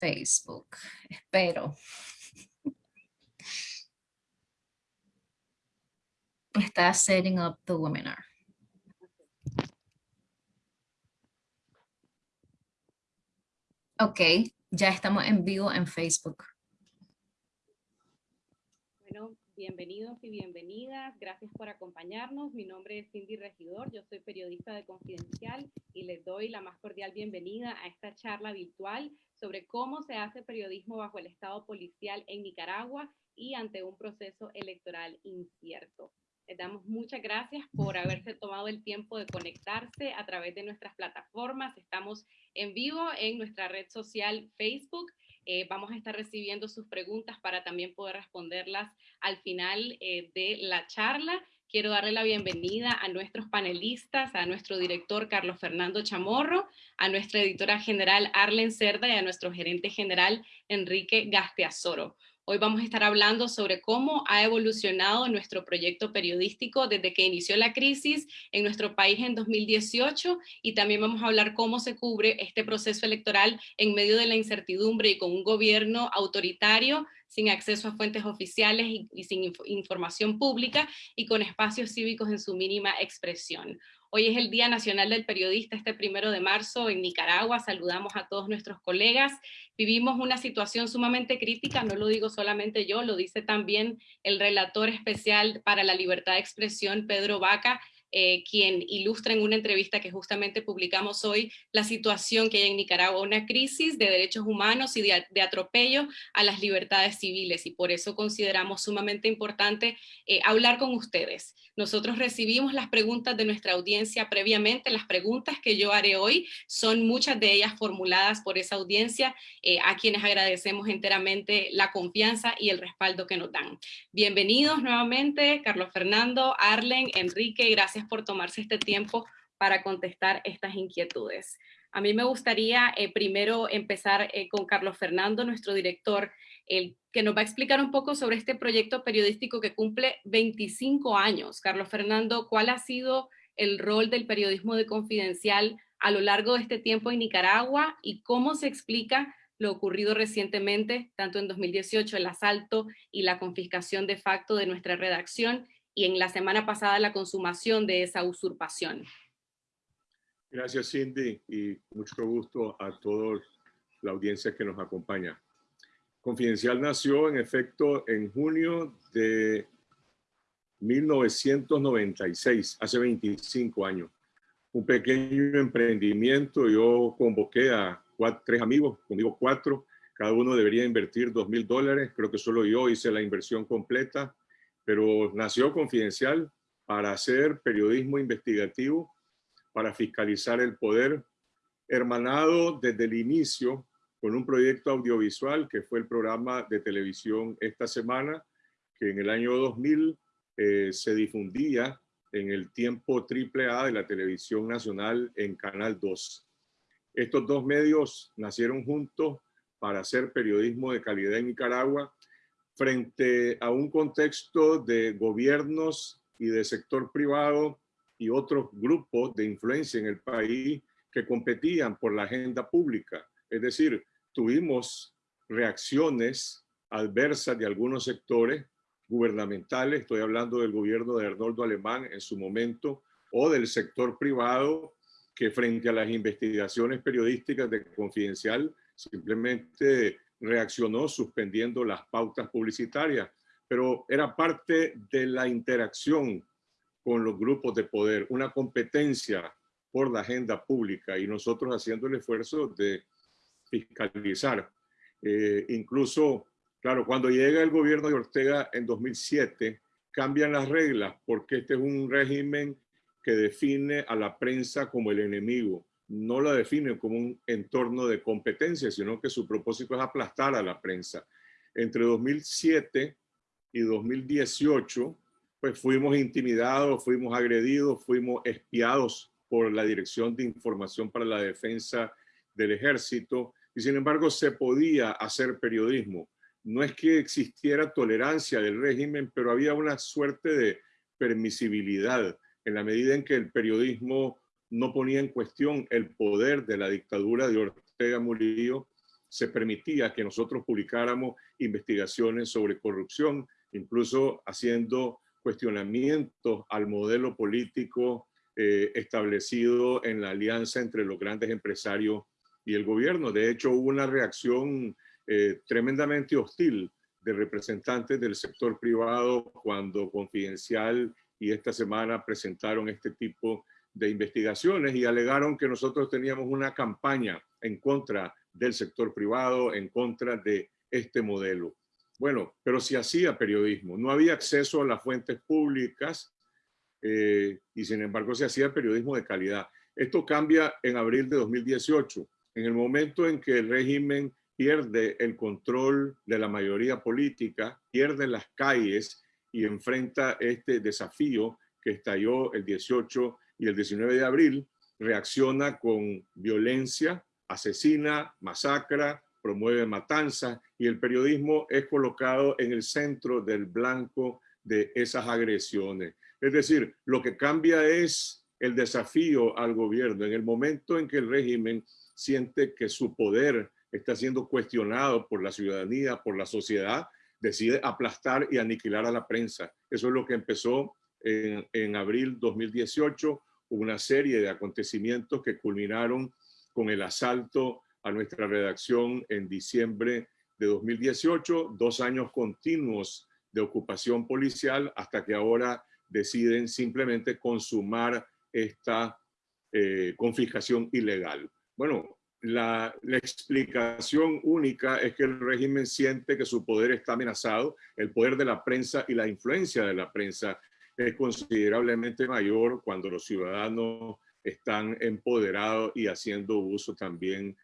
Facebook. Espero. Está setting up the webinar. Ok, ya estamos en vivo en Facebook. Bienvenidos y bienvenidas. Gracias por acompañarnos. Mi nombre es Cindy Regidor. Yo soy periodista de Confidencial y les doy la más cordial bienvenida a esta charla virtual sobre cómo se hace periodismo bajo el estado policial en Nicaragua y ante un proceso electoral incierto. Les damos muchas gracias por haberse tomado el tiempo de conectarse a través de nuestras plataformas. Estamos en vivo en nuestra red social Facebook. Eh, vamos a estar recibiendo sus preguntas para también poder responderlas al final eh, de la charla. Quiero darle la bienvenida a nuestros panelistas, a nuestro director Carlos Fernando Chamorro, a nuestra editora general Arlen Cerda y a nuestro gerente general Enrique Gasteazoro. Hoy vamos a estar hablando sobre cómo ha evolucionado nuestro proyecto periodístico desde que inició la crisis en nuestro país en 2018 y también vamos a hablar cómo se cubre este proceso electoral en medio de la incertidumbre y con un gobierno autoritario sin acceso a fuentes oficiales y, sin información pública y con espacios cívicos en su mínima expresión. Hoy es el Día Nacional del Periodista, este primero de marzo en Nicaragua. Saludamos a todos nuestros colegas. Vivimos una situación sumamente crítica, no lo digo solamente yo, lo dice también el relator especial para la libertad de expresión, Pedro Vaca, eh, quien ilustra en una entrevista que justamente publicamos hoy la situación que hay en Nicaragua, una crisis de derechos humanos y de, atropello a las libertades civiles y por eso consideramos sumamente importante eh, hablar con ustedes. Nosotros recibimos las preguntas de nuestra audiencia previamente, las preguntas que yo haré hoy son muchas de ellas formuladas por esa audiencia, eh, a quienes agradecemos enteramente la confianza y el respaldo que nos dan. Bienvenidos nuevamente, Carlos Fernando, Arlen, Enrique, gracias por tomarse este tiempo para contestar estas inquietudes. A mí me gustaría eh, primero empezar eh, con Carlos Fernando, nuestro director, el, que nos va a explicar un poco sobre este proyecto periodístico que cumple 25 años. Carlos Fernando, ¿cuál ha sido el rol del periodismo de Confidencial a lo largo de este tiempo en Nicaragua y cómo se explica lo ocurrido recientemente, tanto en 2018, el asalto y la confiscación de facto de nuestra redacción y en la semana pasada la consumación de esa usurpación. Gracias Cindy y mucho gusto a toda la audiencia que nos acompaña. Confidencial nació en efecto en junio de 1996, hace 25 años. Un pequeño emprendimiento, yo convoqué a tres amigos, conmigo cuatro, cada uno debería invertir dos mil dólares, creo que solo yo hice la inversión completa pero nació confidencial para hacer periodismo investigativo, para fiscalizar el poder, hermanado desde el inicio con un proyecto audiovisual que fue el programa de televisión esta semana, que en el año 2000 eh, se difundía en el tiempo triple A de la televisión nacional en Canal 2. Estos dos medios nacieron juntos para hacer periodismo de calidad en Nicaragua frente a un contexto de gobiernos y de sector privado y otros grupos de influencia en el país que competían por la agenda pública. Es decir, tuvimos reacciones adversas de algunos sectores gubernamentales, estoy hablando del gobierno de Arnoldo Alemán en su momento, o del sector privado, que frente a las investigaciones periodísticas de Confidencial simplemente reaccionó suspendiendo las pautas publicitarias, pero era parte de la interacción con los grupos de poder, una competencia por la agenda pública y nosotros haciendo el esfuerzo de fiscalizar. Eh, incluso, claro, cuando llega el gobierno de Ortega en 2007, cambian las reglas porque este es un régimen que define a la prensa como el enemigo no la define como un entorno de competencia, sino que su propósito es aplastar a la prensa. Entre 2007 y 2018, pues fuimos intimidados, fuimos agredidos, fuimos espiados por la Dirección de Información para la Defensa del Ejército, y sin embargo se podía hacer periodismo. No es que existiera tolerancia del régimen, pero había una suerte de permisibilidad en la medida en que el periodismo no ponía en cuestión el poder de la dictadura de Ortega Murillo, se permitía que nosotros publicáramos investigaciones sobre corrupción, incluso haciendo cuestionamientos al modelo político eh, establecido en la alianza entre los grandes empresarios y el gobierno. De hecho, hubo una reacción eh, tremendamente hostil de representantes del sector privado cuando Confidencial y esta semana presentaron este tipo de investigaciones y alegaron que nosotros teníamos una campaña en contra del sector privado, en contra de este modelo. Bueno, pero si hacía periodismo, no había acceso a las fuentes públicas eh, y sin embargo se hacía periodismo de calidad. Esto cambia en abril de 2018, en el momento en que el régimen pierde el control de la mayoría política, pierde las calles y enfrenta este desafío que estalló el 18 y el 19 de abril, reacciona con violencia, asesina, masacra, promueve matanzas y el periodismo es colocado en el centro del blanco de esas agresiones. Es decir, lo que cambia es el desafío al gobierno. En el momento en que el régimen siente que su poder está siendo cuestionado por la ciudadanía, por la sociedad, decide aplastar y aniquilar a la prensa. Eso es lo que empezó en, en abril 2018, una serie de acontecimientos que culminaron con el asalto a nuestra redacción en diciembre de 2018, dos años continuos de ocupación policial hasta que ahora deciden simplemente consumar esta eh, confiscación ilegal. Bueno, la, la, explicación única es que el régimen siente que su poder está amenazado, el poder de la prensa y la influencia de la prensa es considerablemente mayor cuando los ciudadanos están empoderados y haciendo uso también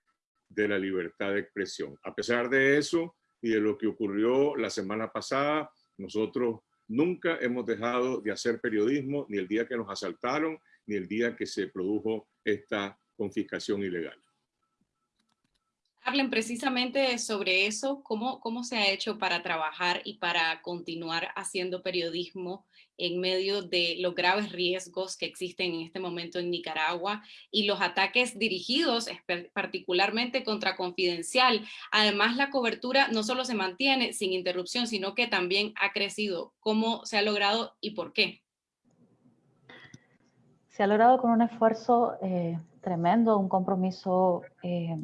de la libertad de expresión. A pesar de eso y de lo que ocurrió la semana pasada, nosotros nunca hemos dejado de hacer periodismo, ni el día que nos asaltaron, ni el día que se produjo esta confiscación ilegal. Hablen precisamente sobre eso, cómo, cómo se ha hecho para trabajar y para continuar haciendo periodismo en medio de los graves riesgos que existen en este momento en Nicaragua y los ataques dirigidos particularmente contra Confidencial. Además, la cobertura no solo se mantiene sin interrupción, sino que también ha crecido. ¿Cómo se ha logrado y por qué? Se ha logrado con un esfuerzo eh, tremendo, un compromiso eh,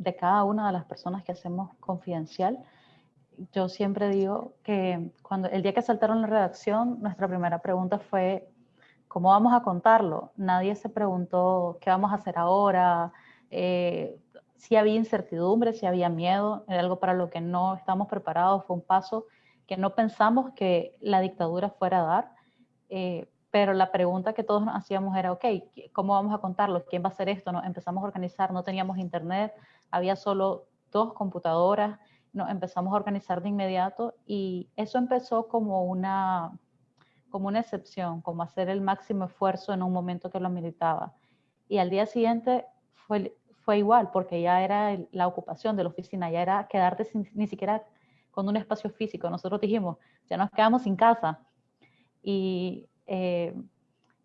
de cada una de las personas que hacemos confidencial. Yo siempre digo que cuando el día que saltaron la redacción, nuestra primera pregunta fue, ¿cómo vamos a contarlo? Nadie se preguntó qué vamos a hacer ahora, eh, si había incertidumbre, si había miedo, era algo para lo que no estamos preparados, fue un paso que no pensamos que la dictadura fuera a dar, eh, pero la pregunta que todos nos hacíamos era, ok, ¿cómo vamos a contarlo? ¿Quién va a hacer esto? No, empezamos a organizar, no teníamos internet, había solo dos computadoras, nos empezamos a organizar de inmediato y eso empezó como una, como una excepción, como hacer el máximo esfuerzo en un momento que lo militaba. Y al día siguiente fue, fue igual, porque ya era la ocupación de la oficina, ya era quedarte sin, ni siquiera con un espacio físico. Nosotros dijimos, ya nos quedamos sin casa. Y eh,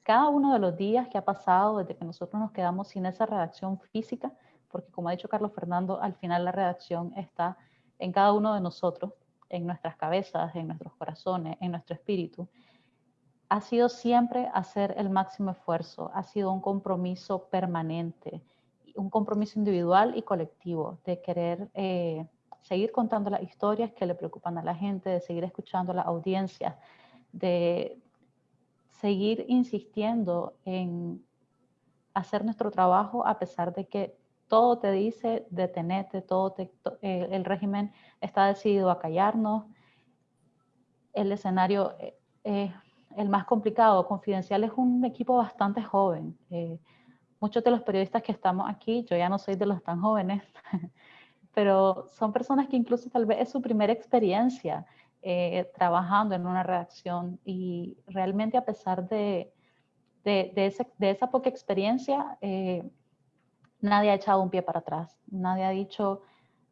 cada uno de los días que ha pasado desde que nosotros nos quedamos sin esa redacción física, porque como ha dicho Carlos Fernando, al final la redacción está en cada uno de nosotros, en nuestras cabezas, en nuestros corazones, en nuestro espíritu, ha sido siempre hacer el máximo esfuerzo, ha sido un compromiso permanente, un compromiso individual y colectivo de querer eh, seguir contando las historias que le preocupan a la gente, de seguir escuchando a la audiencia, de seguir insistiendo en hacer nuestro trabajo a pesar de que todo te dice detenete, todo eh, el régimen está decidido a callarnos. El escenario es eh, el más complicado. Confidencial es un equipo bastante joven. Eh, muchos de los periodistas que estamos aquí, yo ya no soy de los tan jóvenes, pero son personas que incluso tal vez es su primera experiencia eh, trabajando en una redacción y realmente a pesar de, de, esa poca experiencia, eh, nadie ha echado un pie para atrás, nadie ha dicho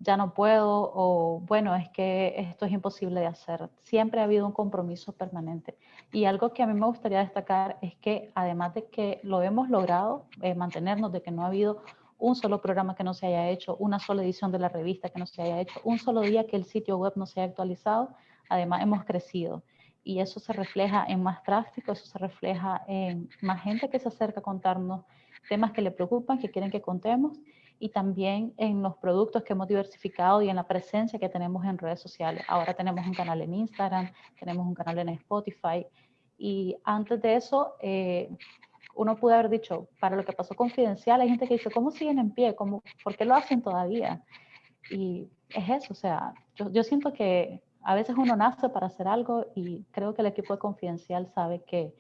ya no puedo o bueno, es que esto es imposible de hacer. Siempre ha habido un compromiso permanente. Y algo que a mí me gustaría destacar es que además de que lo hemos logrado eh, mantenernos, de que no ha habido un solo programa que no se haya hecho, una sola edición de la revista que no se haya hecho, un solo día que el sitio web no se haya actualizado. Además, hemos crecido y eso se refleja en más tráfico, eso se refleja en más gente que se acerca a contarnos temas que le preocupan, que quieren que contemos y también en los productos que hemos diversificado y en la presencia que tenemos en redes sociales. Ahora tenemos un canal en Instagram, tenemos un canal en Spotify y antes de eso eh, uno pudo haber dicho, para lo que pasó confidencial, hay gente que dice, ¿cómo siguen en pie? ¿Cómo, ¿Por qué lo hacen todavía? Y es eso, o sea, yo, yo siento que a veces uno nace para hacer algo y creo que el equipo de Confidencial sabe que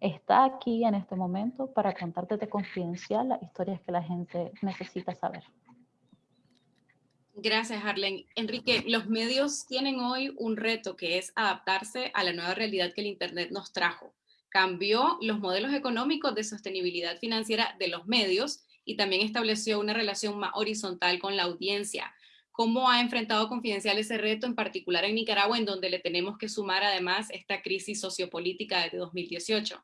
está aquí en este momento para contarte de Confidencial las historias que la gente necesita saber. Gracias, Arlen. Enrique, los medios tienen hoy un reto que es adaptarse a la nueva realidad que el Internet nos trajo. Cambió los modelos económicos de sostenibilidad financiera de los medios y también estableció una relación más horizontal con la audiencia. ¿Cómo ha enfrentado Confidencial ese reto, en particular en Nicaragua, en donde le tenemos que sumar además esta crisis sociopolítica de 2018?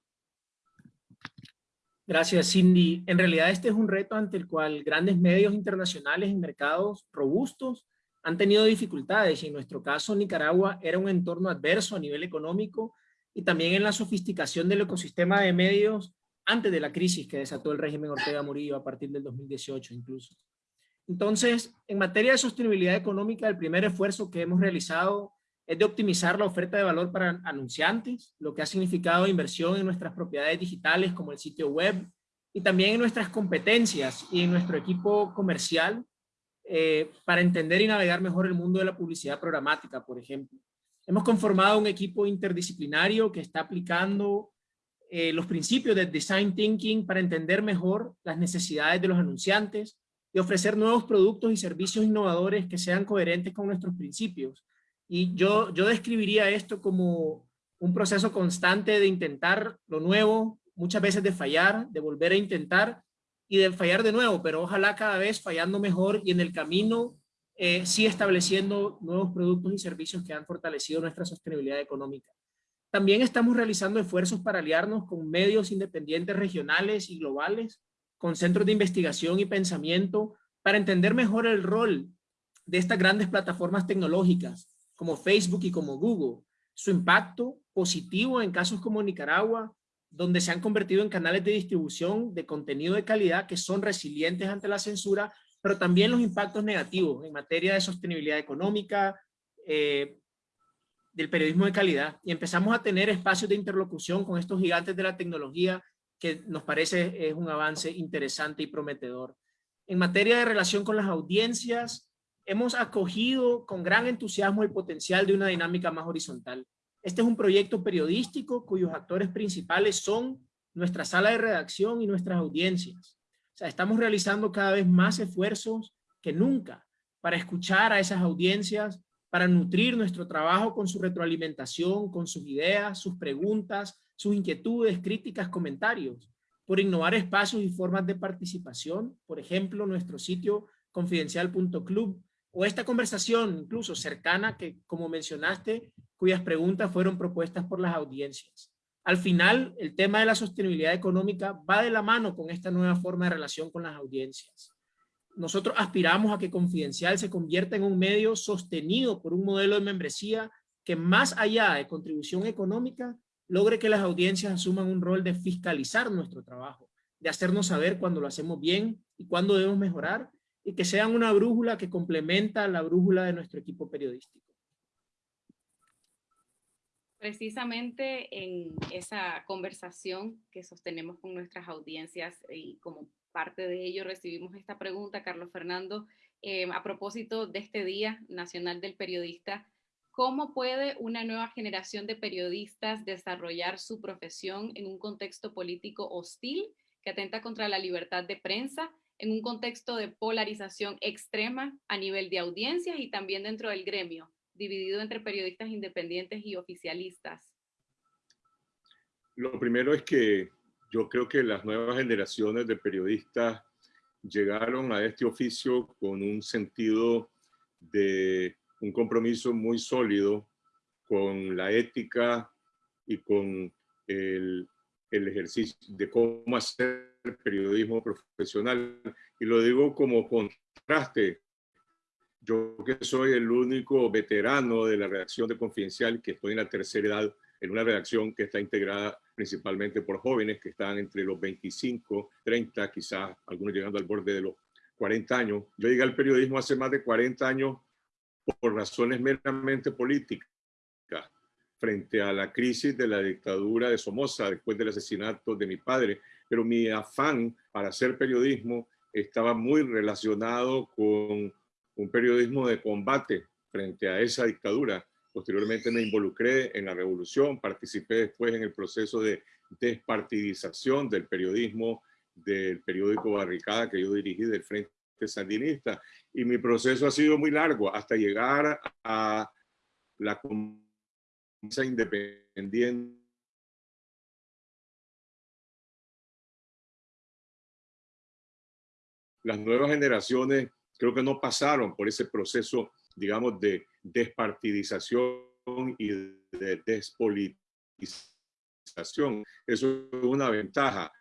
Gracias, Cindy. En realidad este es un reto ante el cual grandes medios internacionales en mercados robustos han tenido dificultades y en nuestro caso Nicaragua era un entorno adverso a nivel económico y también en la sofisticación del ecosistema de medios antes de la crisis que desató el régimen Ortega Murillo a partir del 2018 incluso. Entonces, en materia de sostenibilidad económica, el primer esfuerzo que hemos realizado es de optimizar la oferta de valor para anunciantes, lo que ha significado inversión en nuestras propiedades digitales como el sitio web y también en nuestras competencias y en nuestro equipo comercial eh, para entender y navegar mejor el mundo de la publicidad programática, por ejemplo. Hemos conformado un equipo interdisciplinario que está aplicando eh, los principios de Design Thinking para entender mejor las necesidades de los anunciantes, y ofrecer nuevos productos y servicios innovadores que sean coherentes con nuestros principios. Y yo, yo describiría esto como un proceso constante de intentar lo nuevo, muchas veces de fallar, de volver a intentar y de fallar de nuevo, pero ojalá cada vez fallando mejor y en el camino eh, sí estableciendo nuevos productos y servicios que han fortalecido nuestra sostenibilidad económica. También estamos realizando esfuerzos para aliarnos con medios independientes regionales y globales con centros de investigación y pensamiento para entender mejor el rol de estas grandes plataformas tecnológicas como Facebook y como Google, su impacto positivo en casos como Nicaragua, donde se han convertido en canales de distribución de contenido de calidad que son resilientes ante la censura, pero también los impactos negativos en materia de sostenibilidad económica, eh, del periodismo de calidad. Y empezamos a tener espacios de interlocución con estos gigantes de la tecnología que nos parece es un avance interesante y prometedor. En materia de relación con las audiencias, hemos acogido con gran entusiasmo el potencial de una dinámica más horizontal. Este es un proyecto periodístico cuyos actores principales son nuestra sala de redacción y nuestras audiencias. O sea, estamos realizando cada vez más esfuerzos que nunca para escuchar a esas audiencias, para nutrir nuestro trabajo con su retroalimentación, con sus ideas, sus preguntas, sus inquietudes, críticas, comentarios, por innovar espacios y formas de participación, por ejemplo, nuestro sitio confidencial.club o esta conversación incluso cercana que, como mencionaste, cuyas preguntas fueron propuestas por las audiencias. Al final, el tema de la sostenibilidad económica va de la mano con esta nueva forma de relación con las audiencias. Nosotros aspiramos a que Confidencial se convierta en un medio sostenido por un modelo de membresía que más allá de contribución económica, logre que las audiencias asuman un rol de fiscalizar nuestro trabajo, de hacernos saber cuando lo hacemos bien y cuándo debemos mejorar, y que sean una brújula que complementa la brújula de nuestro equipo periodístico. Precisamente en esa conversación que sostenemos con nuestras audiencias y como parte de ello recibimos esta pregunta, Carlos Fernando, eh, a propósito de este Día Nacional del Periodista, ¿Cómo puede una nueva generación de periodistas desarrollar su profesión en un contexto político hostil que atenta contra la libertad de prensa, en un contexto de polarización extrema a nivel de audiencias y también dentro del gremio, dividido entre periodistas independientes y oficialistas? Lo primero es que yo creo que las nuevas generaciones de periodistas llegaron a este oficio con un sentido de un compromiso muy sólido con la ética y con el, el ejercicio de cómo hacer periodismo profesional. Y lo digo como contraste. Yo que soy el único veterano de la redacción de Confidencial, que estoy en la tercera edad, en una redacción que está integrada principalmente por jóvenes que están entre los 25, 30, quizás algunos llegando al borde de los 40 años. Yo llegué al periodismo hace más de 40 años por razones meramente políticas frente a la crisis de la dictadura de Somoza después del asesinato de mi padre, pero mi afán para hacer periodismo estaba muy relacionado con un periodismo de combate frente a esa dictadura. Posteriormente me involucré en la revolución, participé después en el proceso de despartidización del periodismo del periódico Barricada que yo dirigí del Frente Sandinista. Y mi proceso ha sido muy largo hasta llegar a la independiente las nuevas generaciones creo que no pasaron por ese proceso, digamos, de despartidización y de despolitización. Eso es una ventaja.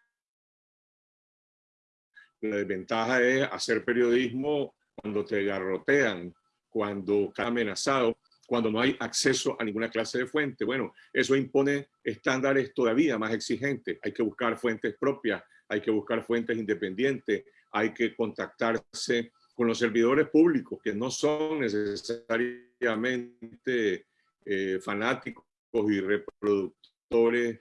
La desventaja es hacer periodismo cuando te garrotean, cuando está amenazado cuando no hay acceso a ninguna clase de fuente. Bueno, eso impone estándares todavía más exigentes. Hay que buscar fuentes propias, hay que buscar fuentes independientes, hay que contactarse con los servidores públicos que no son necesariamente eh, fanáticos y reproductores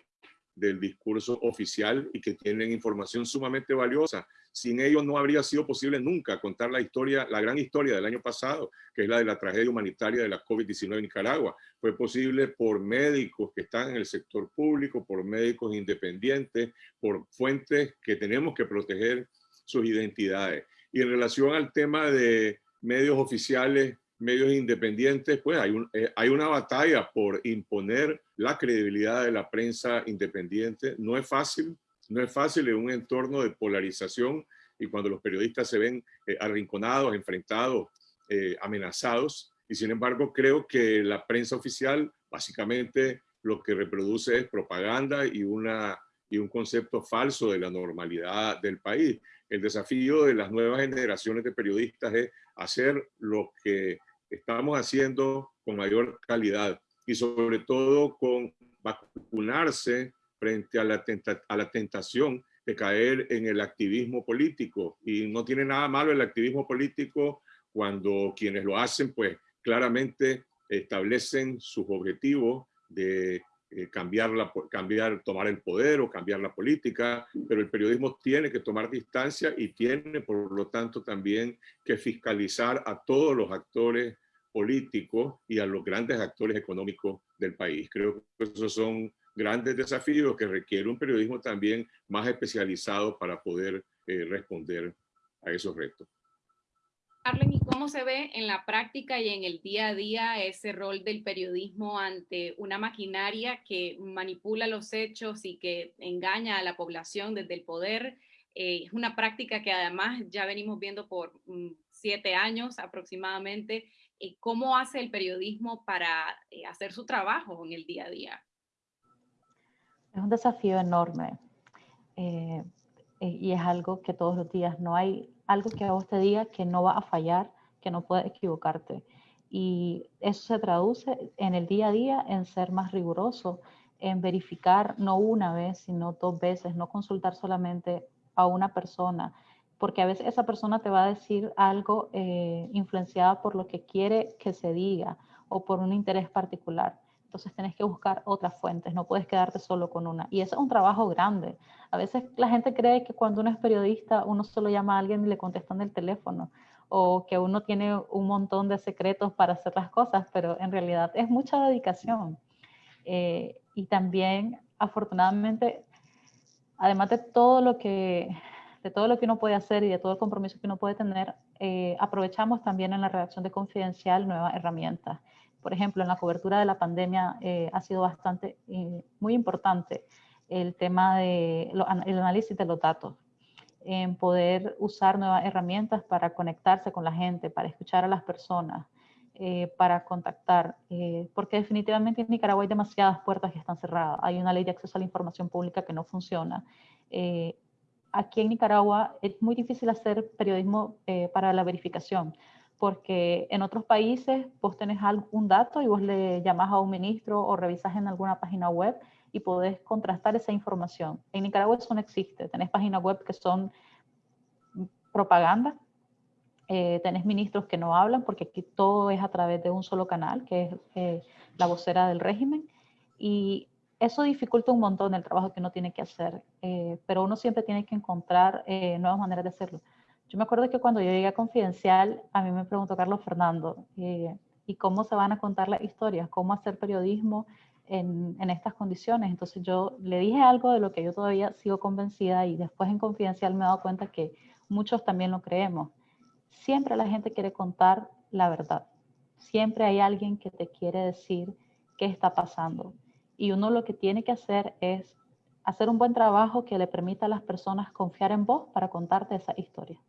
del discurso oficial y que tienen información sumamente valiosa. Sin ellos no habría sido posible nunca contar la historia, la gran historia del año pasado, que es la de la tragedia humanitaria de la COVID-19 en Nicaragua. Fue posible por médicos que están en el sector público, por médicos independientes, por fuentes que tenemos que proteger sus identidades. Y en relación al tema de medios oficiales, medios independientes, pues hay, eh, hay una batalla por imponer la credibilidad de la prensa independiente. No es fácil, no es fácil en un entorno de polarización y cuando los periodistas se ven eh, arrinconados, enfrentados, eh, amenazados. Y sin embargo, creo que la prensa oficial básicamente lo que reproduce es propaganda y, una, y un concepto falso de la normalidad del país. El desafío de las nuevas generaciones de periodistas es hacer lo que estamos haciendo con mayor calidad y sobre todo con vacunarse frente a la, tentación de caer en el activismo político. Y no tiene nada malo el activismo político cuando quienes lo hacen, pues claramente establecen sus objetivos de eh, cambiar, la, cambiar, tomar el poder o cambiar la política, pero el periodismo tiene que tomar distancia y tiene, por lo tanto, también que fiscalizar a todos los actores políticos y a los grandes actores económicos del país. Creo que esos son grandes desafíos que requiere un periodismo también más especializado para poder eh, responder a esos retos. Arlen, ¿y cómo se ve en la práctica y en el día a día ese rol del periodismo ante una maquinaria que manipula los hechos y que engaña a la población desde el poder? Eh, es una práctica que además ya venimos viendo por mm, siete años aproximadamente. Eh, ¿Cómo hace el periodismo para hacer su trabajo en el día a día? Es un desafío enorme eh, eh, y es algo que todos los días no hay algo que a vos te diga que no va a fallar, que no puedes equivocarte. Y eso se traduce en el día a día en ser más riguroso, en verificar no una vez, sino dos veces, no consultar solamente a una persona, porque a veces esa persona te va a decir algo eh, influenciada por lo que quiere que se diga o por un interés particular entonces tenés que buscar otras fuentes, no puedes quedarte solo con una. Y eso es un trabajo grande. A veces la gente cree que cuando uno es periodista, uno solo llama a alguien y le contestan el teléfono, o que uno tiene un montón de secretos para hacer las cosas, pero en realidad es mucha dedicación. Eh, y también, afortunadamente, además de todo lo que de todo lo que uno puede hacer y de todo el compromiso que uno puede tener, eh, aprovechamos también en la redacción de Confidencial nuevas herramientas por ejemplo, en la cobertura de la pandemia eh, ha sido bastante, eh, muy importante el tema de el análisis de los datos, en poder usar nuevas herramientas para conectarse con la gente, para escuchar a las personas, eh, para contactar, porque definitivamente en Nicaragua hay demasiadas puertas que están cerradas. Hay una ley de acceso a la información pública que no funciona. aquí en Nicaragua es muy difícil hacer periodismo eh, para la verificación, porque en otros países vos tenés algún dato y vos le llamás a un ministro o revisas en alguna página web y podés contrastar esa información. En Nicaragua eso no existe. Tenés páginas web que son propaganda, eh, tenés ministros que no hablan porque aquí todo es a través de un solo canal, que es eh, la vocera del régimen, y eso dificulta un montón el trabajo que uno tiene que hacer, eh, pero uno siempre tiene que encontrar eh, nuevas maneras de hacerlo. Yo me acuerdo que cuando yo llegué a Confidencial, a mí me preguntó Carlos Fernando, ¿y cómo se van a contar las historias? ¿Cómo hacer periodismo en, estas condiciones. Entonces yo le dije algo de lo que yo todavía sigo convencida y después en Confidencial me he dado cuenta que muchos también lo creemos. Siempre la gente quiere contar la verdad. Siempre hay alguien que te quiere decir qué está pasando. Y uno lo que tiene que hacer es hacer un buen trabajo que le permita a las personas confiar en vos para contarte esa historia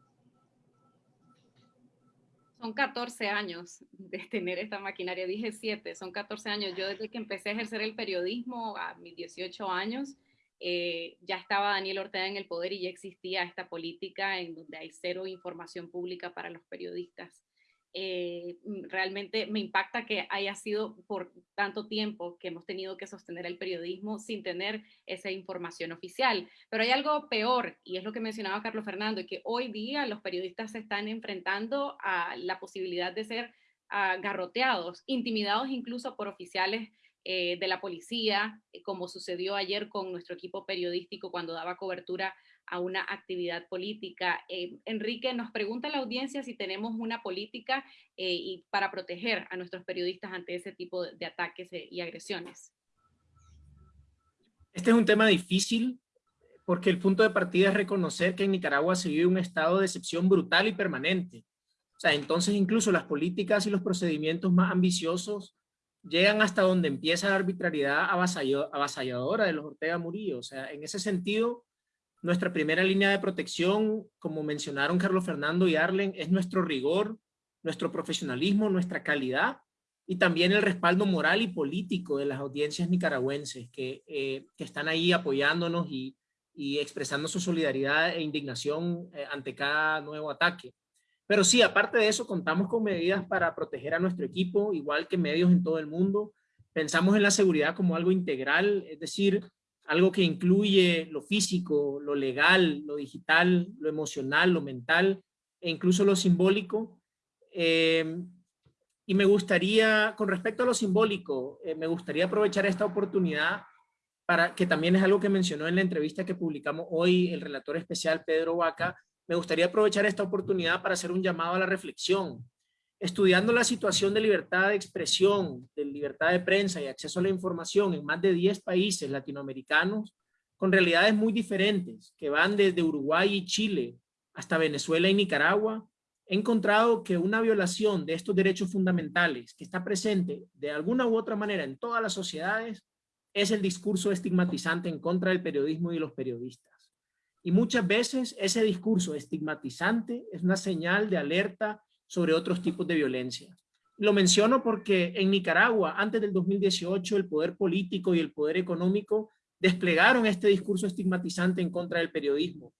son 14 años de tener esta maquinaria, dije 7, son 14 años. Yo desde que empecé a ejercer el periodismo a mis 18 años, eh, ya estaba Daniel Ortega en el poder y ya existía esta política en donde hay cero información pública para los periodistas. Eh, realmente me impacta que haya sido por tanto tiempo que hemos tenido que sostener el periodismo sin tener esa información oficial. Pero hay algo peor, y es lo que mencionaba Carlos Fernando, que hoy día los periodistas se están enfrentando a la posibilidad de ser uh, garroteados, intimidados incluso por oficiales eh, de la policía, eh, como sucedió ayer con nuestro equipo periodístico cuando daba cobertura a una actividad política. Eh, Enrique, nos pregunta la audiencia si tenemos una política eh, y para proteger a nuestros periodistas ante ese tipo de, ataques eh, y agresiones. Este es un tema difícil porque el punto de partida es reconocer que en Nicaragua se vive un estado de excepción brutal y permanente. O sea, entonces incluso las políticas y los procedimientos más ambiciosos llegan hasta donde empieza la arbitrariedad avasalladora de los Ortega Murillo. O sea, en ese sentido, nuestra primera línea de protección, como mencionaron Carlos Fernando y Arlen, es nuestro rigor, nuestro profesionalismo, nuestra calidad y también el respaldo moral y político de las audiencias nicaragüenses que, eh, están ahí apoyándonos y, expresando su solidaridad e indignación eh, ante cada nuevo ataque. Pero sí, aparte de eso, contamos con medidas para proteger a nuestro equipo, igual que medios en todo el mundo. Pensamos en la seguridad como algo integral, es decir, algo que incluye lo físico, lo legal, lo digital, lo emocional, lo mental e incluso lo simbólico. Em, y me gustaría, con respecto a lo simbólico, eh, me gustaría aprovechar esta oportunidad para que también es algo que mencionó en la entrevista que publicamos hoy el relator especial Pedro Vaca, me gustaría aprovechar esta oportunidad para hacer un llamado a la reflexión estudiando la situación de libertad de expresión, de libertad de prensa y acceso a la información en más de 10 países latinoamericanos, con realidades muy diferentes, que van desde Uruguay y Chile hasta Venezuela y Nicaragua, he encontrado que una violación de estos derechos fundamentales que está presente de alguna u otra manera en todas las sociedades es el discurso estigmatizante en contra del periodismo y los periodistas. Y muchas veces ese discurso estigmatizante es una señal de alerta sobre otros tipos de violencia. Lo menciono porque en Nicaragua, antes del 2018, el poder político y el poder económico desplegaron este discurso estigmatizante en contra del periodismo.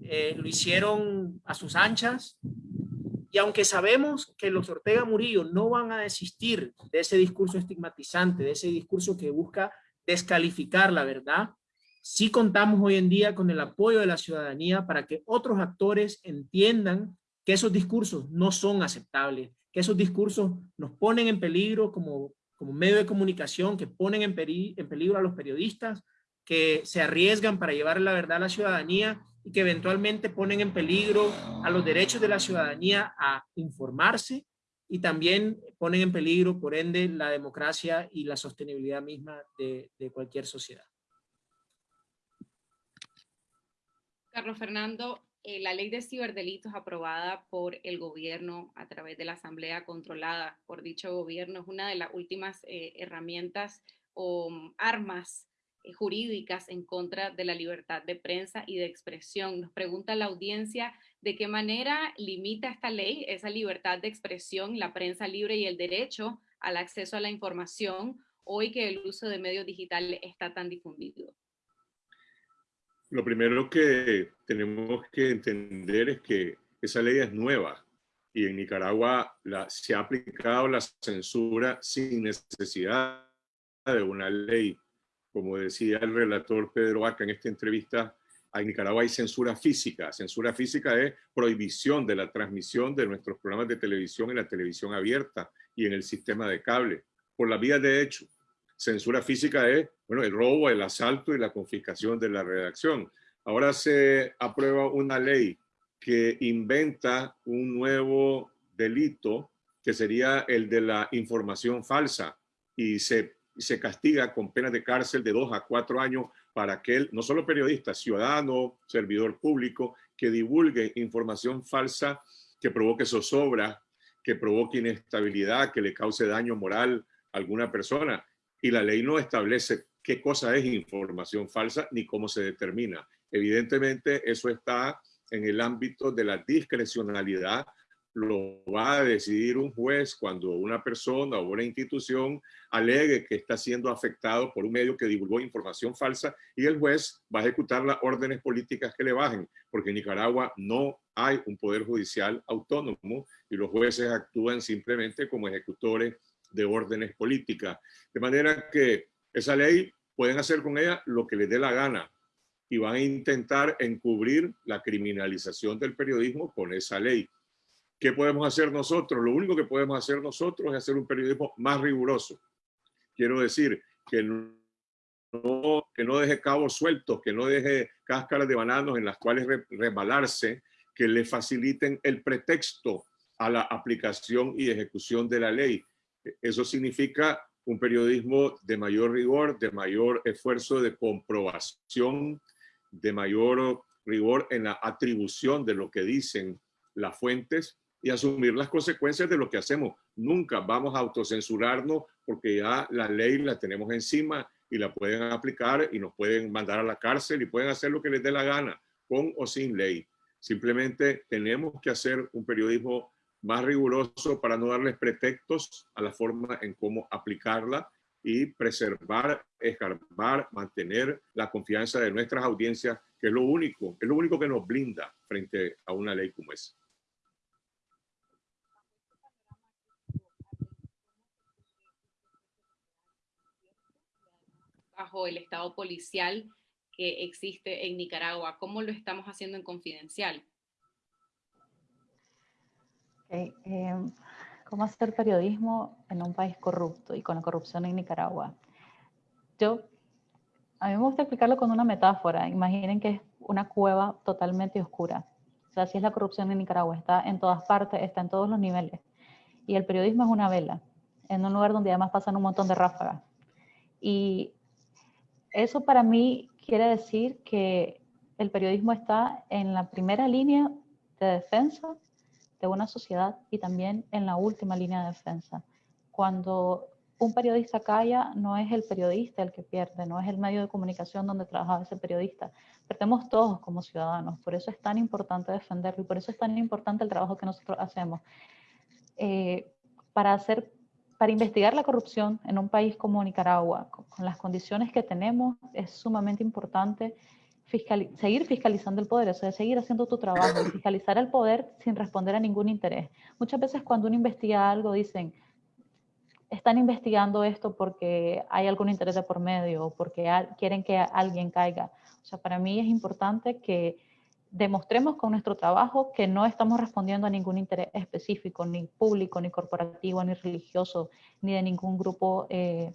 Eh, lo hicieron a sus anchas y aunque sabemos que los Ortega Murillo no van a desistir de ese discurso estigmatizante, de ese discurso que busca descalificar la verdad, sí contamos hoy en día con el apoyo de la ciudadanía para que otros actores entiendan que esos discursos no son aceptables, que esos discursos nos ponen en peligro como, como medio de comunicación, que ponen en, en peligro a los periodistas, que se arriesgan para llevar la verdad a la ciudadanía y que eventualmente ponen en peligro a los derechos de la ciudadanía a informarse y también ponen en peligro, por ende, la democracia y la sostenibilidad misma de cualquier sociedad. Carlos Fernando, eh, la ley de ciberdelitos aprobada por el gobierno a través de la asamblea controlada por dicho gobierno es una de las últimas eh, herramientas o mm, armas eh, jurídicas en contra de la libertad de prensa y de expresión. Nos pregunta la audiencia de qué manera limita esta ley esa libertad de expresión, la prensa libre y el derecho al acceso a la información hoy que el uso de medios digitales está tan difundido. Lo primero que tenemos que entender es que esa ley es nueva y en Nicaragua se ha aplicado la censura sin necesidad de una ley. Como decía el relator Pedro Aca en esta entrevista, en Nicaragua hay censura física. Censura física es prohibición de la transmisión de nuestros programas de televisión en la televisión abierta y en el sistema de cable, por la vía de hecho. Censura física es bueno, el robo, el asalto y la confiscación de la redacción. Ahora se aprueba una ley que inventa un nuevo delito que sería el de la información falsa y se, se castiga con penas de cárcel de dos a cuatro años para aquel, no solo periodista, ciudadano, servidor público, que divulgue información falsa que provoque zozobra, que provoque inestabilidad, que le cause daño moral a alguna persona. Y la ley no establece qué cosa es información falsa ni cómo se determina. Evidentemente, eso está en el ámbito de la discrecionalidad lo va a decidir un juez cuando una persona o una institución alegue que está siendo afectado por un medio que divulgó información falsa y el juez va a ejecutar las órdenes políticas que le bajen, porque en Nicaragua no hay un poder judicial autónomo y los jueces actúan simplemente como ejecutores de órdenes políticas. De manera que esa ley pueden hacer con ella lo que les dé la gana y van a intentar encubrir la criminalización del periodismo con esa ley ¿Qué podemos hacer nosotros? Lo único que podemos hacer nosotros es hacer un periodismo más riguroso. Quiero decir, que no, que no deje cabos sueltos, que no deje cáscaras de bananos en las cuales resbalarse, que le faciliten el pretexto a la aplicación y ejecución de la ley. Eso significa un periodismo de mayor rigor, de mayor esfuerzo de comprobación, de mayor rigor en la atribución de lo que dicen las fuentes y asumir las consecuencias de lo que hacemos. Nunca vamos a autocensurarnos porque ya la ley la tenemos encima y la pueden aplicar y nos pueden mandar a la cárcel y pueden hacer lo que les dé la gana, con o sin ley. Simplemente tenemos que hacer un periodismo más riguroso para no darles pretextos a la forma en cómo aplicarla y preservar, escarbar, mantener la confianza de nuestras audiencias, que es lo único, es lo único que nos blinda frente a una ley como esa. bajo el estado policial que existe en Nicaragua? ¿Cómo lo estamos haciendo en confidencial? Em, ¿Cómo hacer periodismo en un país corrupto y con la corrupción en Nicaragua? Yo, a mí me gusta explicarlo con una metáfora. Imaginen que es una cueva totalmente oscura. O sea, así es la corrupción en Nicaragua. Está en todas partes, está en todos los niveles. Y el periodismo es una vela, en un lugar donde además pasan un montón de ráfagas. Y eso para mí quiere decir que el periodismo está en la primera línea de defensa de una sociedad y también en la última línea de defensa. Cuando un periodista calla, no es el periodista el que pierde, no es el medio de comunicación donde trabaja ese periodista. Perdemos todos como ciudadanos, por eso es tan importante defenderlo y por eso es tan importante el trabajo que nosotros hacemos. Eh, para hacer para investigar la corrupción en un país como Nicaragua, con las condiciones que tenemos, es sumamente importante seguir fiscalizando el poder, o sea, seguir haciendo tu trabajo, fiscalizar el poder sin responder a ningún interés. Muchas veces cuando uno investiga algo dicen, están investigando esto porque hay algún interés de por medio o porque quieren que alguien caiga. O sea, para mí es importante que demostremos con nuestro trabajo que no estamos respondiendo a ningún interés específico, ni público, ni corporativo, ni religioso, ni de ningún grupo eh,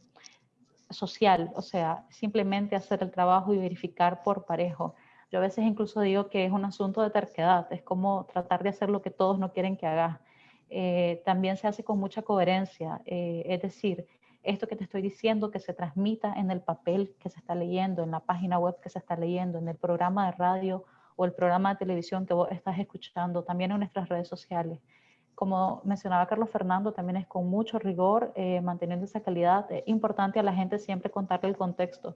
social. O sea, simplemente hacer el trabajo y verificar por parejo. Yo a veces incluso digo que es un asunto de terquedad, es como tratar de hacer lo que todos no quieren que hagas. Eh, también se hace con mucha coherencia, eh, es decir, esto que te estoy diciendo, que se transmita en el papel que se está leyendo, en la página web que se está leyendo, en el programa de radio o el programa de televisión que vos estás escuchando, también en nuestras redes sociales. Como mencionaba Carlos Fernando, también es con mucho rigor, eh, manteniendo esa calidad. Es importante a la gente siempre contarle el contexto.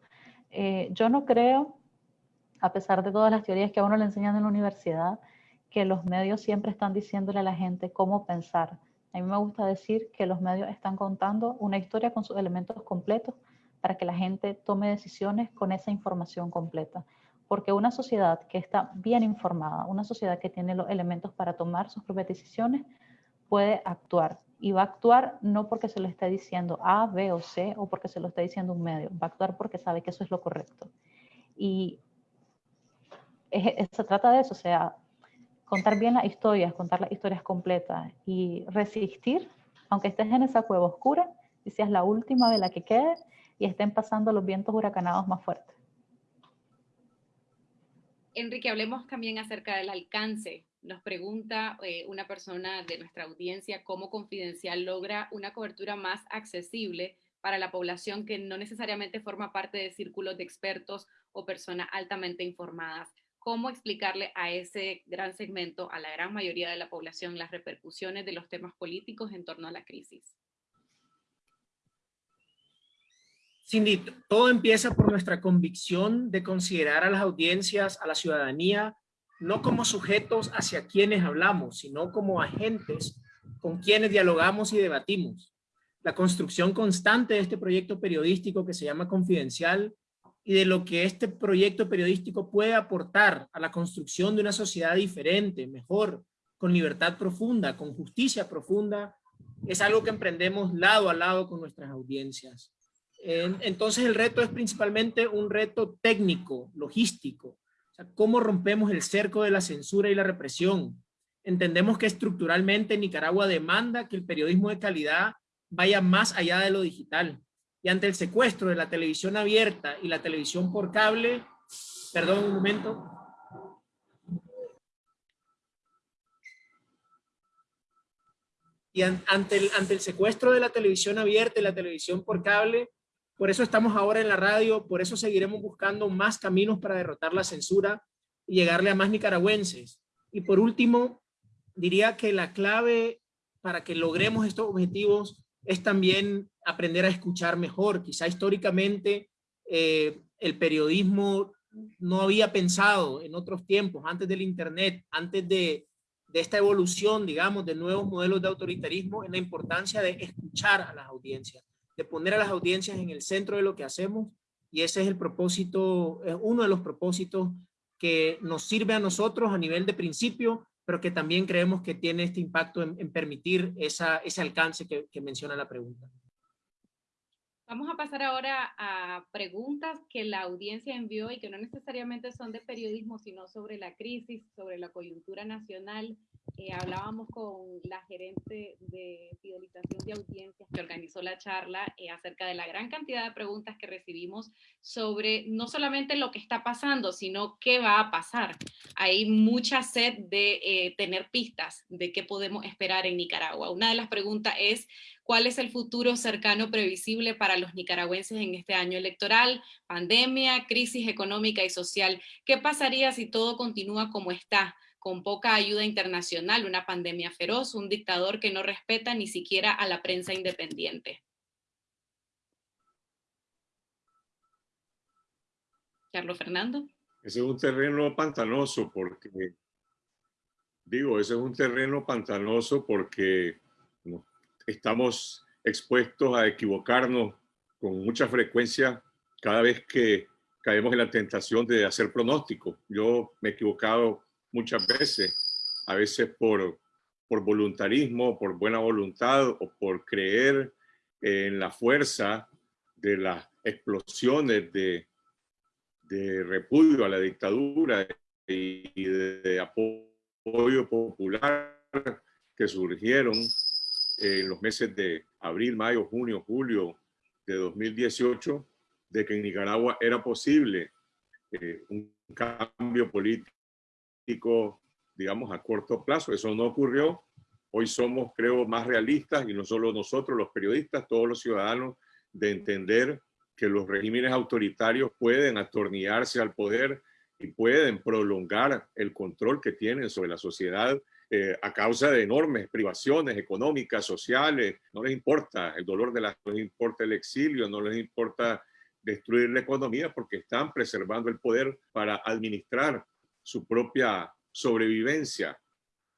Eh, yo no creo, a pesar de todas las teorías que a uno le enseñan en la universidad, que los medios siempre están diciéndole a la gente cómo pensar. A mí me gusta decir que los medios están contando una historia con sus elementos completos para que la gente tome decisiones con esa información completa porque una sociedad que está bien informada, una sociedad que tiene los elementos para tomar sus propias decisiones, puede actuar. Y va a actuar no porque se lo esté diciendo A, B o C o porque se lo esté diciendo un medio. Va a actuar porque sabe que eso es lo correcto. Y se trata de eso, sea, contar bien las historias, contar las historias completas y resistir, aunque estés en esa cueva oscura, y seas la última de la que quede y estén pasando los vientos huracanados más fuertes. Enrique, hablemos también acerca del alcance. Nos pregunta eh, una persona de nuestra audiencia cómo Confidencial logra una cobertura más accesible para la población que no necesariamente forma parte de círculos de expertos o personas altamente informadas cómo explicarle a ese gran segmento, a la gran mayoría de la población, las repercusiones de los temas políticos en torno a la crisis. Cindy, todo empieza por nuestra convicción de considerar a las audiencias, a la ciudadanía, no como sujetos hacia quienes hablamos, sino como agentes con quienes dialogamos y debatimos. La construcción constante de este proyecto periodístico que se llama Confidencial y de lo que este proyecto periodístico puede aportar a la construcción de una sociedad diferente, mejor, con libertad profunda, con justicia profunda, es algo que emprendemos lado a lado con nuestras audiencias. Entonces el reto es principalmente un reto técnico, logístico. ¿Cómo rompemos el cerco de la censura y la represión? Entendemos que estructuralmente Nicaragua demanda que el periodismo de calidad vaya más allá de lo digital y ante el secuestro de la televisión abierta y la televisión por cable, perdón un momento, y ante el, ante el secuestro de la televisión abierta y la televisión por cable, por eso estamos ahora en la radio, por eso seguiremos buscando más caminos para derrotar la censura y llegarle a más nicaragüenses. Y por último, diría que la clave para que logremos estos objetivos es también aprender a escuchar mejor. Quizá históricamente eh, el periodismo no había pensado en otros tiempos, antes del Internet, antes de, de esta evolución, digamos, de nuevos modelos de autoritarismo, en la importancia de escuchar a las audiencias, de poner a las audiencias en el centro de lo que hacemos. Y ese es el propósito, es uno de los propósitos que nos sirve a nosotros a nivel de principio, pero que también creemos que tiene este impacto en, permitir esa, ese alcance que, que menciona la pregunta. Vamos a pasar ahora a preguntas que la audiencia envió y que no necesariamente son de periodismo, sino sobre la crisis, sobre la coyuntura nacional eh, hablábamos con la gerente de fidelización de audiencias que organizó la charla eh, acerca de la gran cantidad de preguntas que recibimos sobre no solamente lo que está pasando, sino qué va a pasar. Hay mucha sed de eh, tener pistas de qué podemos esperar en Nicaragua. Una de las preguntas es, ¿cuál es el futuro cercano previsible para los nicaragüenses en este año electoral, pandemia, crisis económica y social? ¿Qué pasaría si todo continúa como está? Con poca ayuda internacional, una pandemia feroz, un dictador que no respeta ni siquiera a la prensa independiente. Carlos Fernando. Ese es un terreno pantanoso porque, digo, ese es un terreno pantanoso porque estamos expuestos a equivocarnos con mucha frecuencia cada vez que caemos en la tentación de hacer pronósticos. Yo me he equivocado muchas veces, a veces por, por voluntarismo, por buena voluntad o por creer en la fuerza de las explosiones de, de repudio a la dictadura y de, apoyo popular que surgieron en los meses de abril, mayo, junio, julio de 2018, de que en Nicaragua era posible eh, un cambio político digamos, a corto plazo. Eso no ocurrió. Hoy somos, creo, más realistas y no solo nosotros, los periodistas, todos los ciudadanos, de entender que los regímenes autoritarios pueden atornillarse al poder y pueden prolongar el control que tienen sobre la sociedad eh, a causa de enormes privaciones económicas, sociales. No les importa el dolor de la, no les importa el exilio, no les importa destruir la economía porque están preservando el poder para administrar su propia sobrevivencia.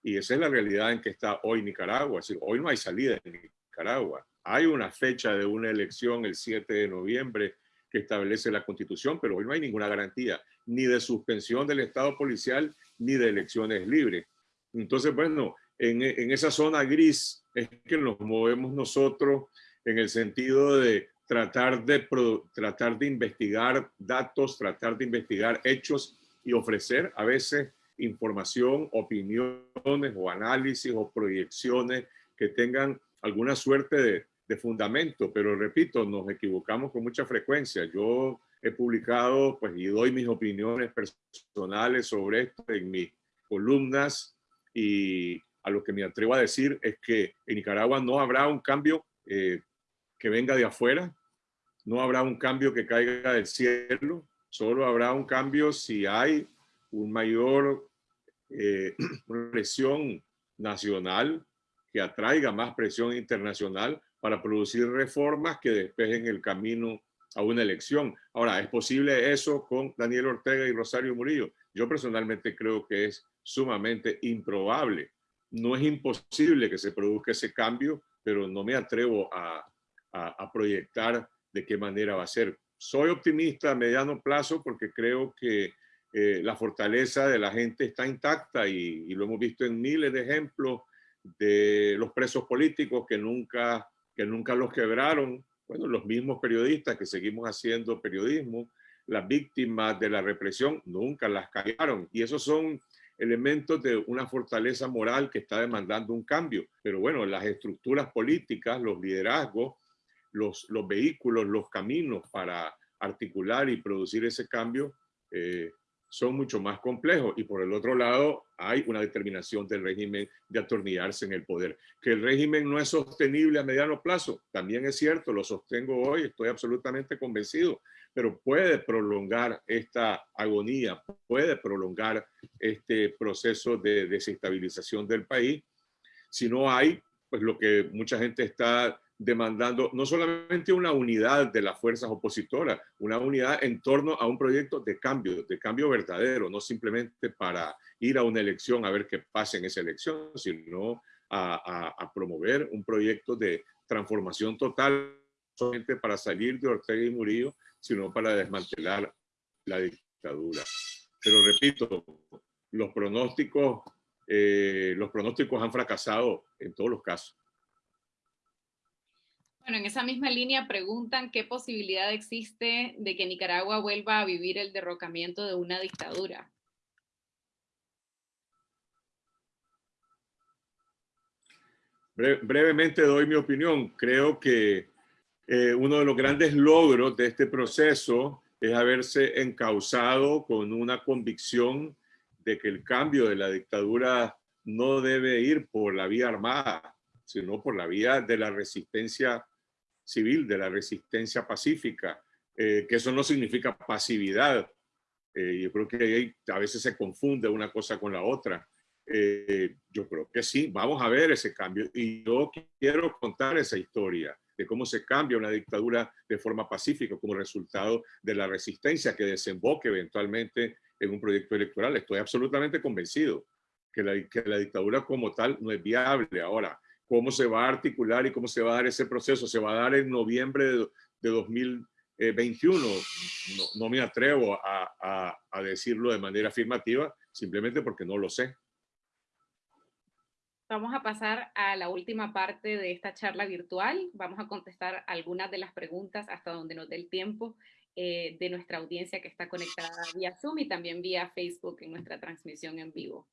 Y esa es la realidad en que está hoy Nicaragua. Es hoy no hay salida en Nicaragua. Hay una fecha de una elección el 7 de noviembre. que establece la Constitución, pero hoy no hay ninguna garantía ni de suspensión del Estado policial ni de elecciones libres. Entonces, bueno, en, en esa zona gris es que nos movemos nosotros en el sentido de tratar de, tratar de investigar datos, tratar de investigar hechos y ofrecer a veces información, opiniones o análisis o proyecciones que tengan alguna suerte de, de fundamento, pero repito, nos equivocamos con mucha frecuencia. Yo he publicado pues, y doy mis opiniones personales sobre esto en mis columnas y a lo que me atrevo a decir es que en Nicaragua no habrá un cambio eh, que venga de afuera, no habrá un cambio que caiga del cielo, solo habrá un cambio si hay un mayor eh, presión nacional que atraiga más presión internacional para producir reformas que despejen el camino a una elección. Ahora, ¿es posible eso con Daniel Ortega y Rosario Murillo? Yo personalmente creo que es sumamente improbable. No es imposible que se produzca ese cambio, pero no me atrevo a, a, proyectar de qué manera va a ser. Soy optimista a mediano plazo porque creo que eh, la fortaleza de la gente está intacta y, y, lo hemos visto en miles de ejemplos de los presos políticos que nunca, que nunca los quebraron, bueno, los mismos periodistas que seguimos haciendo periodismo, las víctimas de la represión nunca las callaron y esos son elementos de una fortaleza moral que está demandando un cambio. Pero bueno, las estructuras políticas, los liderazgos, los, los vehículos, los caminos para articular y producir ese cambio eh, son mucho más complejos. Y por el otro lado, hay una determinación del régimen de atornillarse en el poder. Que el régimen no es sostenible a mediano plazo, también es cierto, lo sostengo hoy, estoy absolutamente convencido, pero puede prolongar esta agonía, puede prolongar este proceso de desestabilización del país si no hay, pues lo que mucha gente está demandando no solamente una unidad de las fuerzas opositoras, una unidad en torno a un proyecto de cambio, de cambio verdadero, no simplemente para ir a una elección a ver qué pasa en esa elección, sino a, promover un proyecto de transformación total, solamente para salir de Ortega y Murillo, sino para desmantelar la dictadura. Pero repito, los pronósticos, eh, los pronósticos han fracasado en todos los casos. Bueno, en esa misma línea preguntan qué posibilidad existe de que Nicaragua vuelva a vivir el derrocamiento de una dictadura. brevemente doy mi opinión. Creo que eh, uno de los grandes logros de este proceso es haberse encausado con una convicción de que el cambio de la dictadura no debe ir por la vía armada, sino por la vía de la resistencia civil, de la resistencia pacífica, eh, que eso no significa pasividad. Eh, yo creo que a veces se confunde una cosa con la otra. Eh, yo creo que sí, vamos a ver ese cambio. Y yo quiero contar esa historia de cómo se cambia una dictadura de forma pacífica como resultado de la resistencia que desemboque eventualmente en un proyecto electoral. Estoy absolutamente convencido que la, que la dictadura como tal no es viable. Ahora, cómo se va a articular y cómo se va a dar ese proceso. Se va a dar en noviembre de, 2021. No, no, me atrevo a, a, decirlo de manera afirmativa, simplemente porque no lo sé. Vamos a pasar a la última parte de esta charla virtual. Vamos a contestar algunas de las preguntas hasta donde nos dé el tiempo eh, de nuestra audiencia que está conectada vía Zoom y también vía Facebook en nuestra transmisión en vivo.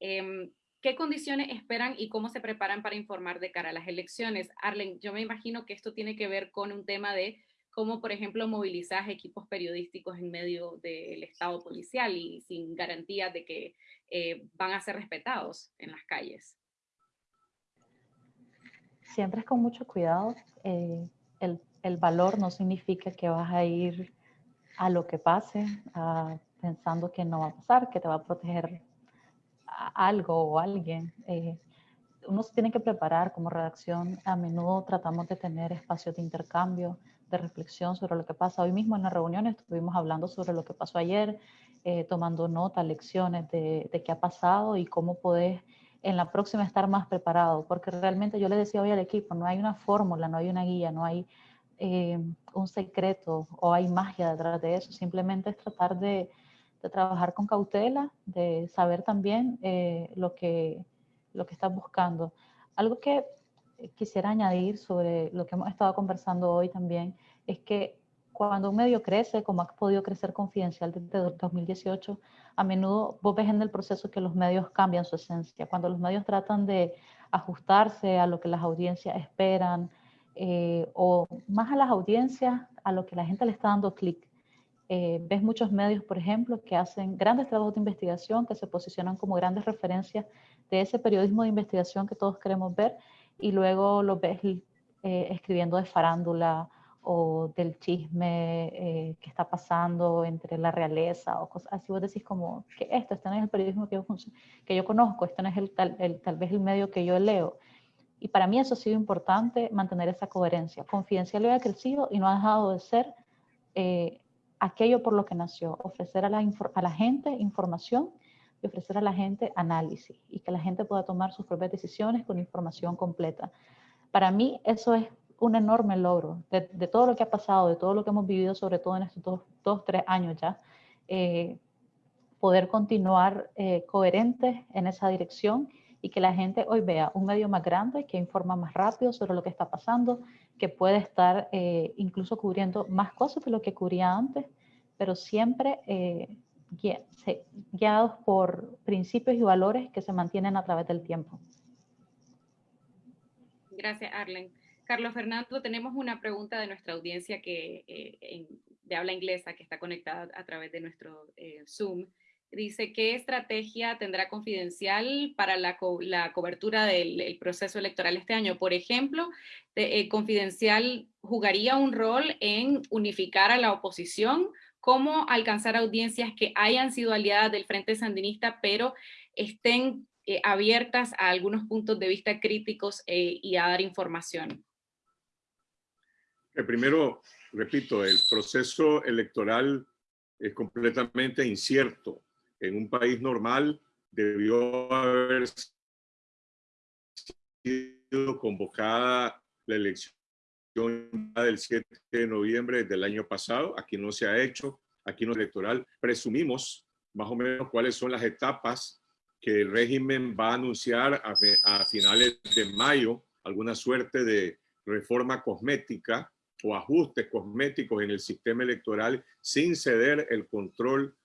Em, ¿Qué condiciones esperan y cómo se preparan para informar de cara a las elecciones? Arlen, yo me imagino que esto tiene que ver con un tema de cómo, por ejemplo, movilizar equipos periodísticos en medio del Estado policial y sin garantía de que eh, van a ser respetados en las calles. Siempre es con mucho cuidado. Eh, el, el, valor no significa que vas a ir a lo que pase, pensando que no va a pasar, que te va a proteger algo o alguien. Eh, uno se tiene que preparar como redacción. A menudo tratamos de tener espacios de intercambio, de reflexión sobre lo que pasa. Hoy mismo en la reunión estuvimos hablando sobre lo que pasó ayer, eh, tomando nota, lecciones de, de, qué ha pasado y cómo podés en la próxima estar más preparado. Porque realmente yo le decía hoy al equipo, no hay una fórmula, no hay una guía, no hay eh, un secreto o hay magia detrás de eso, simplemente es tratar de, de trabajar con cautela, de saber también eh, lo, que, lo que estás buscando. Algo que quisiera añadir sobre lo que hemos estado conversando hoy también es que cuando un medio crece, como ha podido crecer Confidencial desde 2018, a menudo vos ves en el proceso que los medios cambian su esencia. Cuando los medios tratan de ajustarse a lo que las audiencias esperan, eh, o más a las audiencias, a lo que la gente le está dando clic. Eh, ves muchos medios, por ejemplo, que hacen grandes trabajos de investigación, que se posicionan como grandes referencias de ese periodismo de investigación que todos queremos ver, y luego los ves eh, escribiendo de farándula o del chisme eh, que está pasando entre la realeza o cosas así. Vos decís como que esto, este no es el periodismo que yo, que yo conozco, este no es el, tal, el, tal vez el medio que yo leo. Y para mí eso ha sido importante, mantener esa coherencia. Confidencial ha crecido y no ha dejado de ser eh, aquello por lo que nació, ofrecer a la, gente información y ofrecer a la gente análisis y que la gente pueda tomar sus propias decisiones con información completa. Para mí eso es un enorme logro de, todo lo que ha pasado, de todo lo que hemos vivido, sobre todo en estos dos, dos tres años ya, eh, poder continuar eh, coherentes en esa dirección y que la gente hoy vea un medio más grande que informa más rápido sobre lo que está pasando, que puede estar eh, incluso cubriendo más cosas de lo que cubría antes, pero siempre guiados por principios y valores que se mantienen a través del tiempo. Gracias, Arlen. Carlos Fernando, tenemos una pregunta de nuestra audiencia que, eh, de habla inglesa que está conectada a través de nuestro eh, Zoom. Dice, ¿qué estrategia tendrá Confidencial para la, cobertura del proceso electoral este año? Por ejemplo, eh, Confidencial jugaría un rol en unificar a la oposición, cómo alcanzar audiencias que hayan sido aliadas del Frente Sandinista, pero estén abiertas a algunos puntos de vista críticos y a dar información. Eh, primero, repito, el proceso electoral es completamente incierto. En un país normal debió haber sido convocada la elección del 7 de noviembre del año pasado. Aquí no se ha hecho, aquí no es electoral. Presumimos más o menos cuáles son las etapas que el régimen va a anunciar a, a finales de mayo, alguna suerte de reforma cosmética o ajustes cosméticos en el sistema electoral sin ceder el control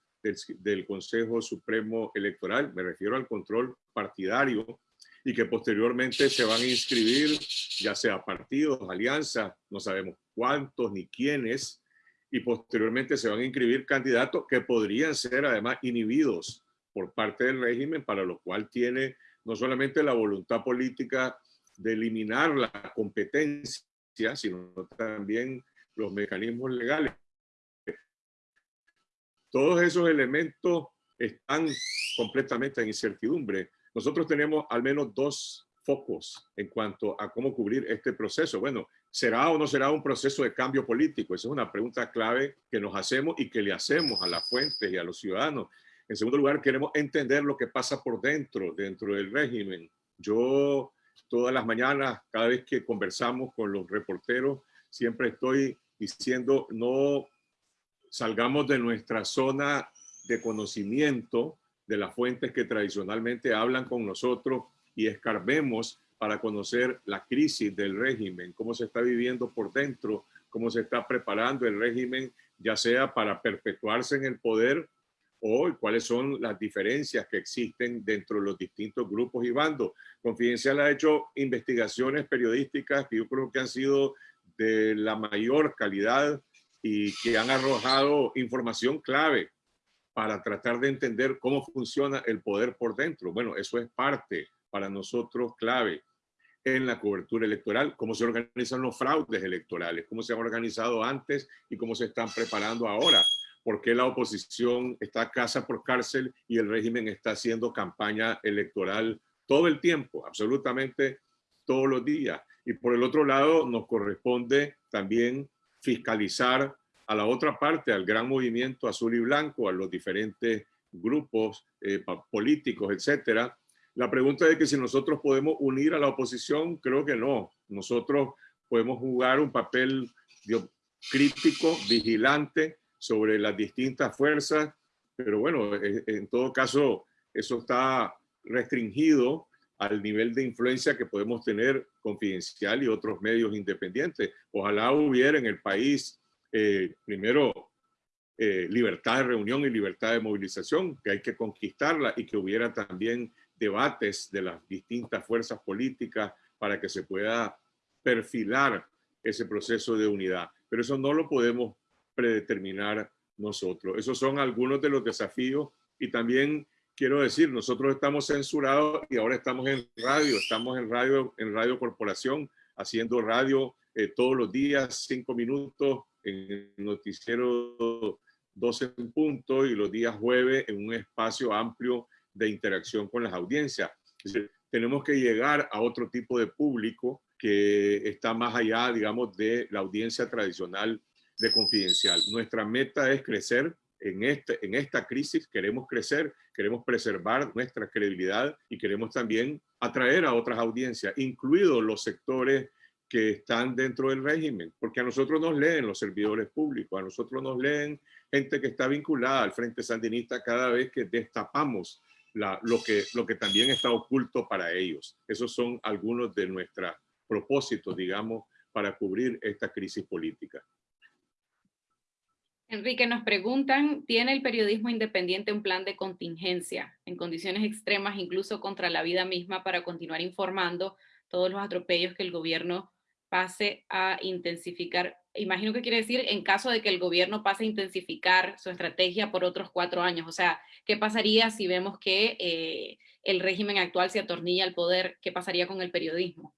del, Consejo Supremo Electoral, me refiero al control partidario, y que posteriormente se van a inscribir, ya sea partidos, alianzas, no sabemos cuántos ni quiénes, y posteriormente se van a inscribir candidatos que podrían ser además inhibidos por parte del régimen, para lo cual tiene no solamente la voluntad política de eliminar la competencia, sino también los mecanismos legales. Todos esos elementos están completamente en incertidumbre. Nosotros tenemos al menos dos focos en cuanto a cómo cubrir este proceso. Bueno, ¿será o no será un proceso de cambio político? Esa es una pregunta clave que nos hacemos y que le hacemos a las fuentes y a los ciudadanos. En segundo lugar, queremos entender lo que pasa por dentro, dentro del régimen. Yo todas las mañanas, cada vez que conversamos con los reporteros, siempre estoy diciendo no salgamos de nuestra zona de conocimiento de las fuentes que tradicionalmente hablan con nosotros y escarbemos para conocer la crisis del régimen, cómo se está viviendo por dentro, cómo se está preparando el régimen, ya sea para perpetuarse en el poder o cuáles son las diferencias que existen dentro de los distintos grupos y bandos. Confidencial ha hecho investigaciones periodísticas que yo creo que han sido de la mayor calidad y que han arrojado información clave para tratar de entender cómo funciona el poder por dentro. Bueno, eso es parte para nosotros clave en la cobertura electoral, cómo se organizan los fraudes electorales, cómo se han organizado antes y cómo se están preparando ahora por qué la oposición está casa por cárcel y el régimen está haciendo campaña electoral todo el tiempo, absolutamente todos los días. Y por el otro lado, nos corresponde también fiscalizar a la otra parte, al gran movimiento azul y blanco, a los diferentes grupos eh, políticos, etcétera. La pregunta es que si nosotros podemos unir a la oposición, creo que no. Nosotros podemos jugar un papel crítico, vigilante sobre las distintas fuerzas, pero bueno, e, en todo caso, eso está restringido al nivel de influencia que podemos tener confidencial y otros medios independientes. Ojalá hubiera en el país, eh, primero, eh, libertad de reunión y libertad de movilización, que hay que conquistarla y que hubiera también debates de las distintas fuerzas políticas para que se pueda perfilar ese proceso de unidad. Pero eso no lo podemos predeterminar nosotros. Esos son algunos de los desafíos y también quiero decir, nosotros estamos censurados y ahora estamos en radio, estamos en radio, en Radio Corporación, haciendo radio eh, todos los días, cinco minutos, en el noticiero 12 en punto y los días jueves en un espacio amplio de interacción con las audiencias. tenemos que llegar a otro tipo de público que está más allá, digamos, de la audiencia tradicional de confidencial. Nuestra meta es crecer en, este, en esta crisis, queremos crecer, queremos preservar nuestra credibilidad y queremos también atraer a otras audiencias, incluidos los sectores que están dentro del régimen, porque a nosotros nos leen los servidores públicos, a nosotros nos leen gente que está vinculada al Frente Sandinista cada vez que destapamos la, lo, que, lo que también está oculto para ellos. Esos son algunos de nuestros propósitos, digamos, para cubrir esta crisis política. Enrique, nos preguntan, ¿tiene el periodismo independiente un plan de contingencia en condiciones extremas, incluso contra la vida misma, para continuar informando todos los atropellos que el gobierno pase a intensificar? Imagino que quiere decir en caso de que el gobierno pase a intensificar su estrategia por otros cuatro años. O sea, ¿qué pasaría si vemos que eh, el régimen actual se atornilla al poder? ¿Qué pasaría con el periodismo?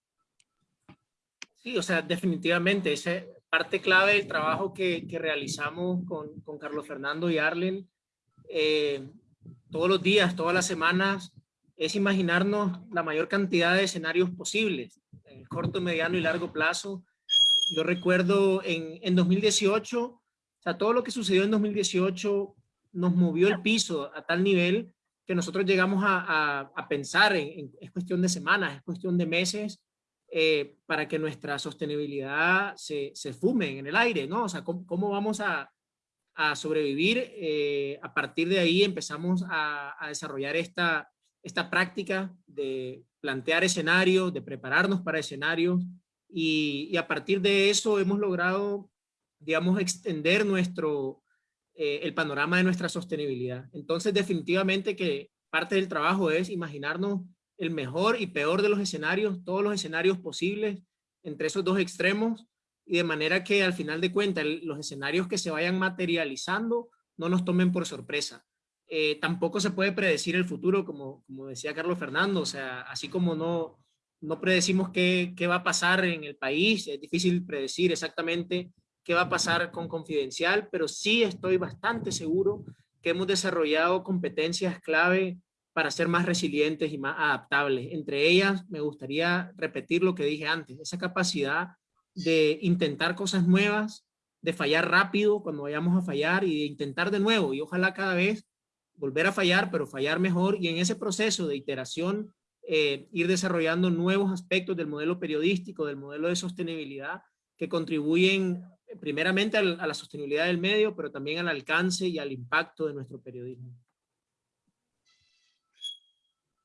Sí, o sea, definitivamente, esa parte clave del trabajo que, realizamos con, Carlos Fernando y Arlen, eh, todos los días, todas las semanas, es imaginarnos la mayor cantidad de escenarios posibles, en corto, mediano y largo plazo. Yo recuerdo en, en 2018, o sea, todo lo que sucedió en 2018 nos movió el piso a tal nivel que nosotros llegamos a, pensar en, es cuestión de semanas, es cuestión de meses, eh, para que nuestra sostenibilidad se, se, fume en el aire, ¿no? O sea, ¿cómo, vamos a, a sobrevivir? Eh, a partir de ahí empezamos a, a, desarrollar esta, esta práctica de plantear escenarios, de prepararnos para escenarios y, a partir de eso hemos logrado, digamos, extender nuestro, eh, el panorama de nuestra sostenibilidad. Entonces, definitivamente que parte del trabajo es imaginarnos el mejor y peor de los escenarios, todos los escenarios posibles entre esos dos extremos y de manera que al final de cuentas los escenarios que se vayan materializando no nos tomen por sorpresa. Eh, tampoco se puede predecir el futuro, como, como decía Carlos Fernando, o sea, así como no, no predecimos qué, qué va a pasar en el país, es difícil predecir exactamente qué va a pasar con Confidencial, pero sí estoy bastante seguro que hemos desarrollado competencias clave para ser más resilientes y más adaptables. Entre ellas, me gustaría repetir lo que dije antes, esa capacidad de intentar cosas nuevas, de fallar rápido cuando vayamos a fallar y de intentar de nuevo y ojalá cada vez volver a fallar, pero fallar mejor y en ese proceso de iteración eh, ir desarrollando nuevos aspectos del modelo periodístico, del modelo de sostenibilidad que contribuyen primeramente a la sostenibilidad del medio, pero también al alcance y al impacto de nuestro periodismo.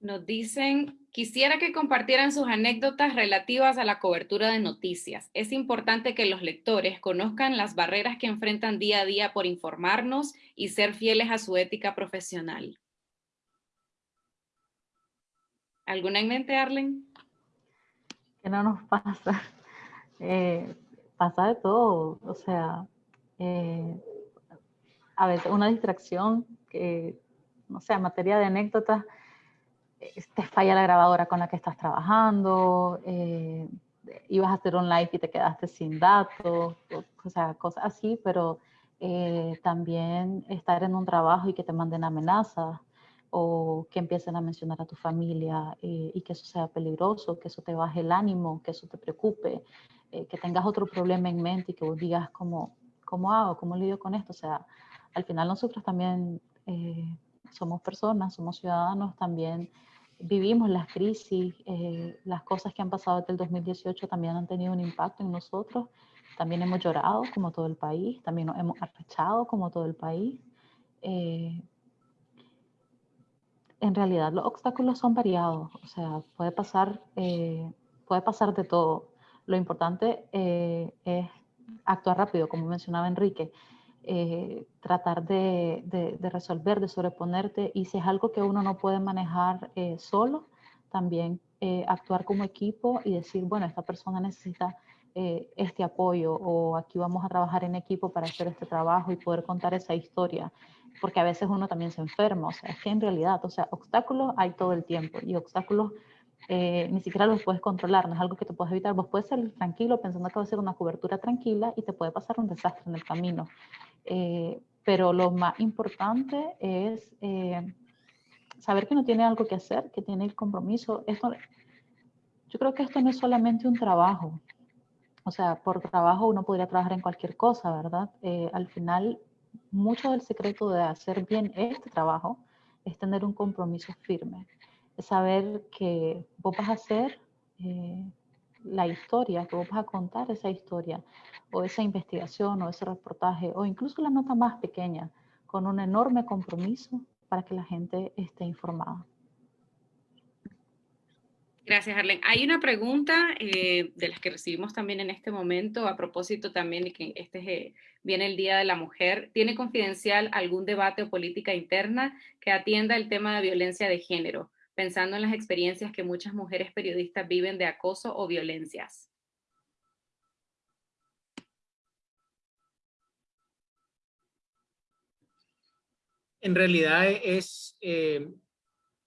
Nos dicen, quisiera que compartieran sus anécdotas relativas a la cobertura de noticias. Es importante que los lectores conozcan las barreras que enfrentan día a día por informarnos y ser fieles a su ética profesional. ¿Alguna en mente, Arlen? Que no nos pasa. Eh, pasa de todo. O sea, eh, a veces una distracción que, no sé, en materia de anécdotas, te falla la grabadora con la que estás trabajando, eh, ibas a hacer un live y te quedaste sin datos, o, sea, cosas así, pero eh, también estar en un trabajo y que te manden amenazas o que empiecen a mencionar a tu familia eh, y que eso sea peligroso, que eso te baje el ánimo, que eso te preocupe, que tengas otro problema en mente y que vos digas cómo, cómo hago, cómo lidio con esto. O sea, al final nosotros también somos personas, somos ciudadanos, también vivimos las crisis, eh, las cosas que han pasado desde el 2018 también han tenido un impacto en nosotros también hemos llorado como todo el país, también nos hemos arrechado como todo el país. Eh, en realidad los obstáculos son variados, o sea, puede pasar, eh, puede pasar de todo. Lo importante eh, es actuar rápido, como mencionaba Enrique, tratar de, resolver, de sobreponerte, y si es algo que uno no puede manejar solo, también actuar como equipo y decir, bueno, esta persona necesita eh, este apoyo o aquí vamos a trabajar en equipo para hacer este trabajo y poder contar esa historia, porque a veces uno también se enferma, o sea, es que en realidad, o sea, obstáculos hay todo el tiempo y obstáculos eh, ni siquiera los puedes controlar, no es algo que te puedes evitar, vos puedes ser tranquilo pensando que va a ser una cobertura tranquila y te puede pasar un desastre en el camino, eh, pero lo más importante es saber que no tiene algo que hacer, que tiene el compromiso, esto, yo creo que esto no es solamente un trabajo, o sea, por trabajo uno podría trabajar en cualquier cosa, ¿verdad? Eh, al final, mucho del secreto de hacer bien este trabajo es tener un compromiso firme. Es saber que vos vas a hacer eh, la historia, que vos vas a contar esa historia, o esa investigación, o ese reportaje, o incluso la nota más pequeña, con un enorme compromiso para que la gente esté informada. Gracias, Arlen. Hay una pregunta eh, de las que recibimos también en este momento, a propósito también de que este eh, viene el Día de la Mujer. ¿Tiene confidencial algún debate o política interna que atienda el tema de violencia de género, pensando en las experiencias que muchas mujeres periodistas viven de acoso o violencias? En realidad es, eh,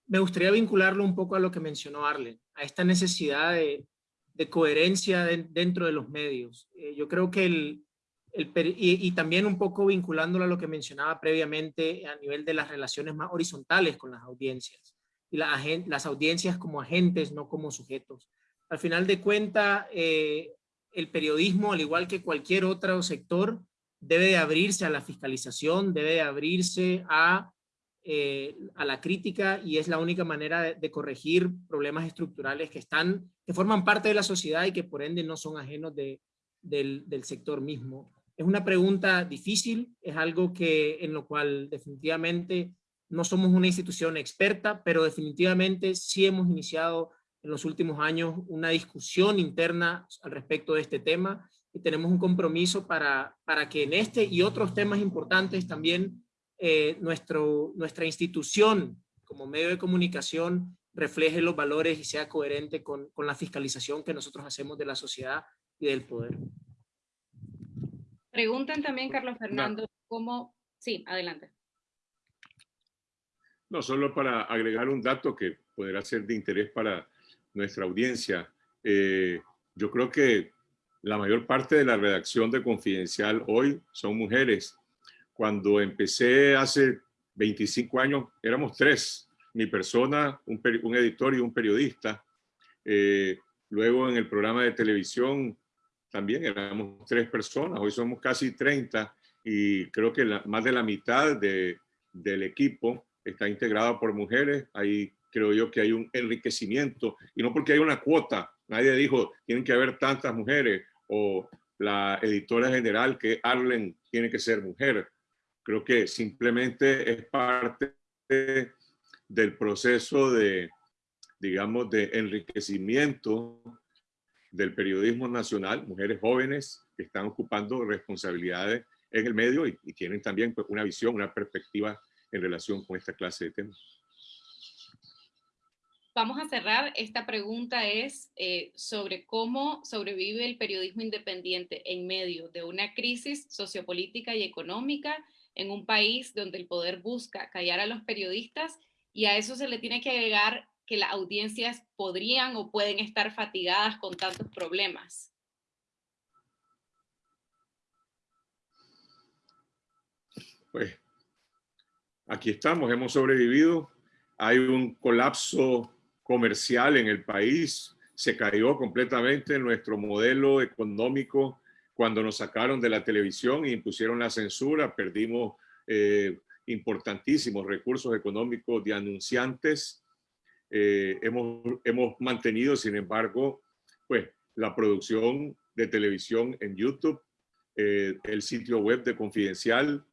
me gustaría vincularlo un poco a lo que mencionó Arlen a esta necesidad de, coherencia dentro de los medios. Eh, yo creo que el, y, también un poco vinculándolo a lo que mencionaba previamente a nivel de las relaciones más horizontales con las audiencias y las audiencias como agentes, no como sujetos. Al final de cuentas, eh, el periodismo, al igual que cualquier otro sector, debe de abrirse a la fiscalización, debe de abrirse a eh, a la crítica y es la única manera de, corregir problemas estructurales que están, que forman parte de la sociedad y que por ende no son ajenos de, del, del, sector mismo. Es una pregunta difícil, es algo que en lo cual definitivamente no somos una institución experta, pero definitivamente sí hemos iniciado en los últimos años una discusión interna al respecto de este tema y tenemos un compromiso para, para que en este y otros temas importantes también eh, nuestro, nuestra institución como medio de comunicación refleje los valores y sea coherente con, con la fiscalización que nosotros hacemos de la sociedad y del poder. Preguntan también, Carlos Fernando, cómo... Sí, adelante. No, solo para agregar un dato que podrá ser de interés para nuestra audiencia. Eh, yo creo que la mayor parte de la redacción de Confidencial hoy son mujeres cuando empecé hace 25 años, éramos tres, mi persona, un, editor y un periodista. Eh, luego en el programa de televisión también éramos tres personas, hoy somos casi 30 y creo que más de la mitad de, del equipo está integrado por mujeres. Ahí creo yo que hay un enriquecimiento y no porque hay una cuota, nadie dijo tienen que haber tantas mujeres o la editora general que Arlen tiene que ser mujer. Creo que simplemente es parte del proceso de, digamos, de enriquecimiento del periodismo nacional, mujeres jóvenes que están ocupando responsabilidades en el medio y, tienen también pues, una visión, una perspectiva en relación con esta clase de temas. Vamos a cerrar. Esta pregunta es eh, sobre cómo sobrevive el periodismo independiente en medio de una crisis sociopolítica y económica en un país donde el poder busca callar a los periodistas y a eso se le tiene que agregar que las audiencias podrían o pueden estar fatigadas con tantos problemas. Pues aquí estamos, hemos sobrevivido. Hay un colapso comercial en el país, se cayó completamente nuestro modelo económico cuando nos sacaron de la televisión e impusieron la censura, perdimos eh, importantísimos recursos económicos de anunciantes. Eh, hemos, hemos mantenido, sin embargo, pues la producción de televisión en YouTube, eh, el sitio web de Confidencial,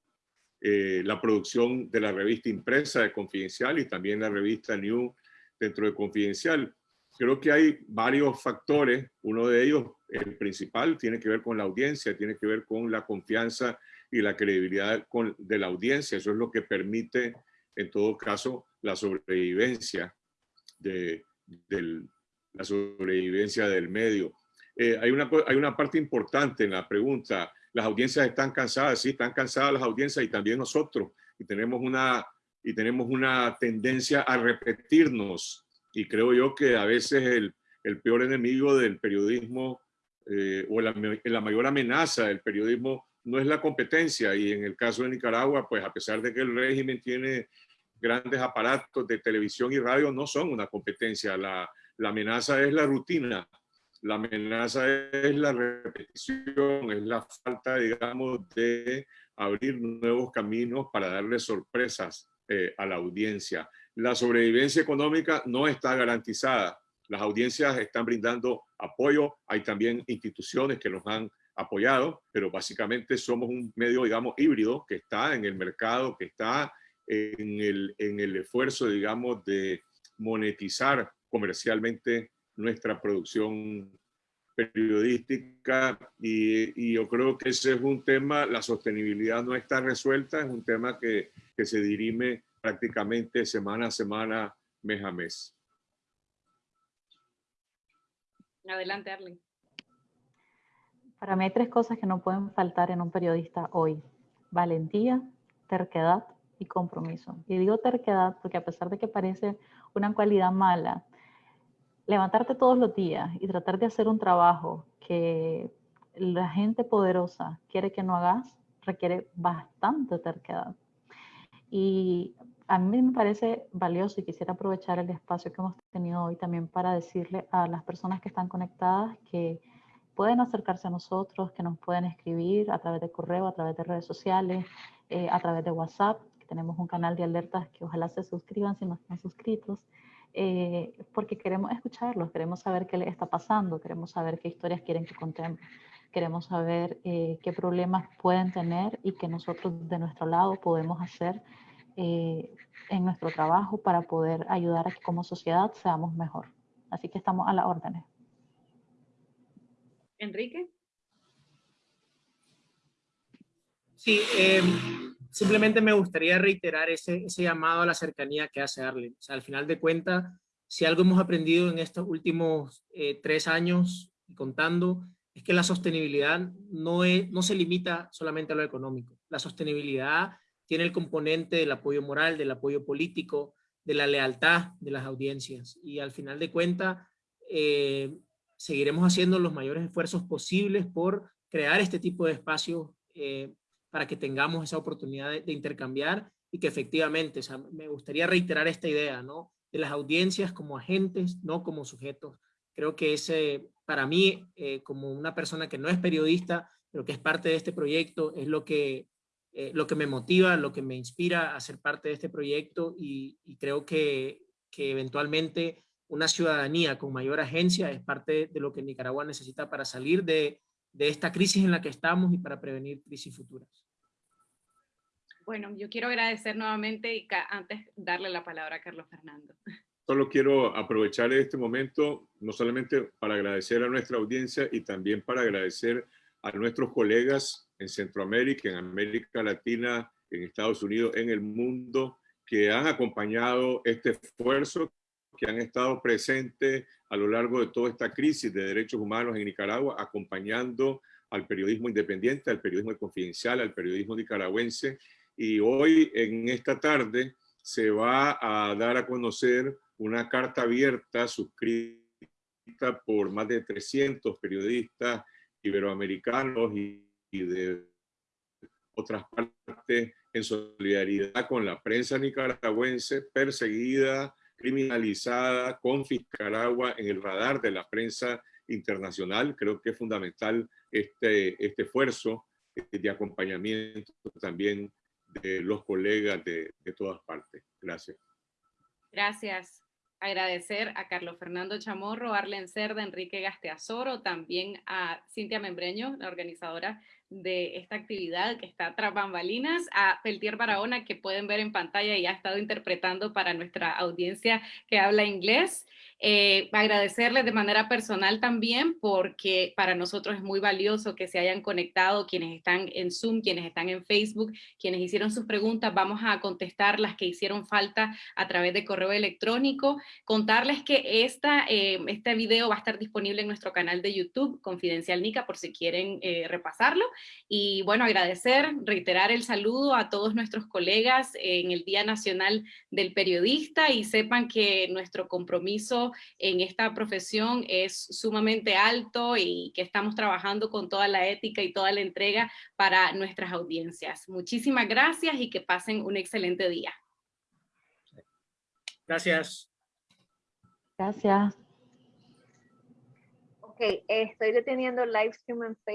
eh, la producción de la revista impresa de Confidencial y también la revista New dentro de Confidencial. Creo que hay varios factores, uno de ellos, el principal, tiene que ver con la audiencia, tiene que ver con la confianza y la credibilidad de la audiencia. Eso es lo que permite, en todo caso, la sobrevivencia de, la sobrevivencia del medio. Eh, hay, una, hay una parte importante en la pregunta. Las audiencias están cansadas, sí, están cansadas las audiencias y también nosotros. Y tenemos una, y tenemos una tendencia a repetirnos. Y creo yo que a veces el, el peor enemigo del periodismo eh, o la, la mayor amenaza del periodismo no es la competencia. Y en el caso de Nicaragua, pues a pesar de que el régimen tiene grandes aparatos de televisión y radio, no son una competencia. La, la amenaza es la rutina, la amenaza es la repetición, es la falta, digamos, de abrir nuevos caminos para darle sorpresas eh, a la audiencia. La sobrevivencia económica no está garantizada. Las audiencias están brindando apoyo. Hay también instituciones que nos han apoyado, pero básicamente somos un medio, digamos, híbrido que está en el mercado, que está en el, en el esfuerzo, digamos, de monetizar comercialmente nuestra producción periodística y, y, yo creo que ese es un tema, la sostenibilidad no está resuelta, es un tema que, que se dirime prácticamente semana a semana, mes a mes. Adelante, Arlen. Para mí hay tres cosas que no pueden faltar en un periodista hoy. Valentía, terquedad y compromiso. Y digo terquedad porque a pesar de que parece una cualidad mala, levantarte todos los días y tratar de hacer un trabajo que la gente poderosa quiere que no hagas, requiere bastante terquedad. Y a mí me parece valioso y quisiera aprovechar el espacio que hemos tenido hoy también para decirle a las personas que están conectadas que pueden acercarse a nosotros, que nos pueden escribir a través de correo, a través de redes sociales, eh, a través de WhatsApp, que tenemos un canal de alertas que ojalá se suscriban si no están suscritos. Eh, porque queremos escucharlos, queremos saber qué les está pasando, queremos saber qué historias quieren que contemos, queremos saber eh, qué problemas pueden tener y que nosotros de nuestro lado podemos hacer eh, en nuestro trabajo para poder ayudar a que como sociedad seamos mejor. Así que estamos a las órdenes. Enrique. Sí, em, simplemente me gustaría reiterar ese, ese, llamado a la cercanía que hace Arlen. Al final de cuentas, si algo hemos aprendido en estos últimos eh, tres años y contando, es que la sostenibilidad no, es, no se limita solamente a lo económico. La sostenibilidad tiene el componente del apoyo moral, del apoyo político, de la lealtad de las audiencias. Y al final de cuentas, eh, seguiremos haciendo los mayores esfuerzos posibles por crear este tipo de espacios eh, para que tengamos esa oportunidad de, intercambiar y que efectivamente, o sea, me gustaría reiterar esta idea, ¿no? De las audiencias como agentes, no como sujetos. Creo que ese, para mí, eh, como una persona que no es periodista, pero que es parte de este proyecto, es lo que, eh, lo que me motiva, lo que me inspira a ser parte de este proyecto y, y creo que, que eventualmente una ciudadanía con mayor agencia es parte de lo que Nicaragua necesita para salir de, de esta crisis en la que estamos y para prevenir crisis futuras. Bueno, yo quiero agradecer nuevamente y antes darle la palabra a Carlos Fernando. Solo quiero aprovechar este momento, no solamente para agradecer a nuestra audiencia y también para agradecer a nuestros colegas en Centroamérica, en América Latina, en Estados Unidos, en el mundo, que han acompañado este esfuerzo, que han estado presentes a lo largo de toda esta crisis de derechos humanos en Nicaragua, acompañando al periodismo independiente, al periodismo confidencial, al periodismo nicaragüense. Y hoy, en esta tarde, se va a dar a conocer una carta abierta suscrita por más de 300 periodistas iberoamericanos y, de otras partes en solidaridad con la prensa nicaragüense perseguida, criminalizada, con Fiscaragua en el radar de la prensa internacional. Creo que es fundamental este, este esfuerzo de acompañamiento también de los colegas de, de todas partes. Gracias. Gracias. agradecer a Carlos Fernando Chamorro, Arlen Cerda, Enrique Gasteazoro, también a Cintia Membreño, la organizadora de esta actividad que está tras bambalinas, a Peltier Barahona, que pueden ver en pantalla y ha estado interpretando para nuestra audiencia que habla inglés. Eh, agradecerles de manera personal también porque para nosotros es muy valioso que se hayan conectado quienes están en Zoom, quienes están en Facebook, quienes hicieron sus preguntas, vamos a contestar las que hicieron falta a través de correo electrónico. Contarles que esta, eh, este video va a estar disponible en nuestro canal de YouTube, Confidencial Nica, por si quieren eh, repasarlo. Y bueno, agradecer, reiterar el saludo a todos nuestros colegas en el Día Nacional del Periodista y sepan que nuestro compromiso en esta profesión es sumamente alto y que estamos trabajando con toda la ética y toda la entrega para nuestras audiencias. Muchísimas gracias y que pasen un excelente día. Gracias. Gracias. Ok, estoy deteniendo el live stream en Facebook.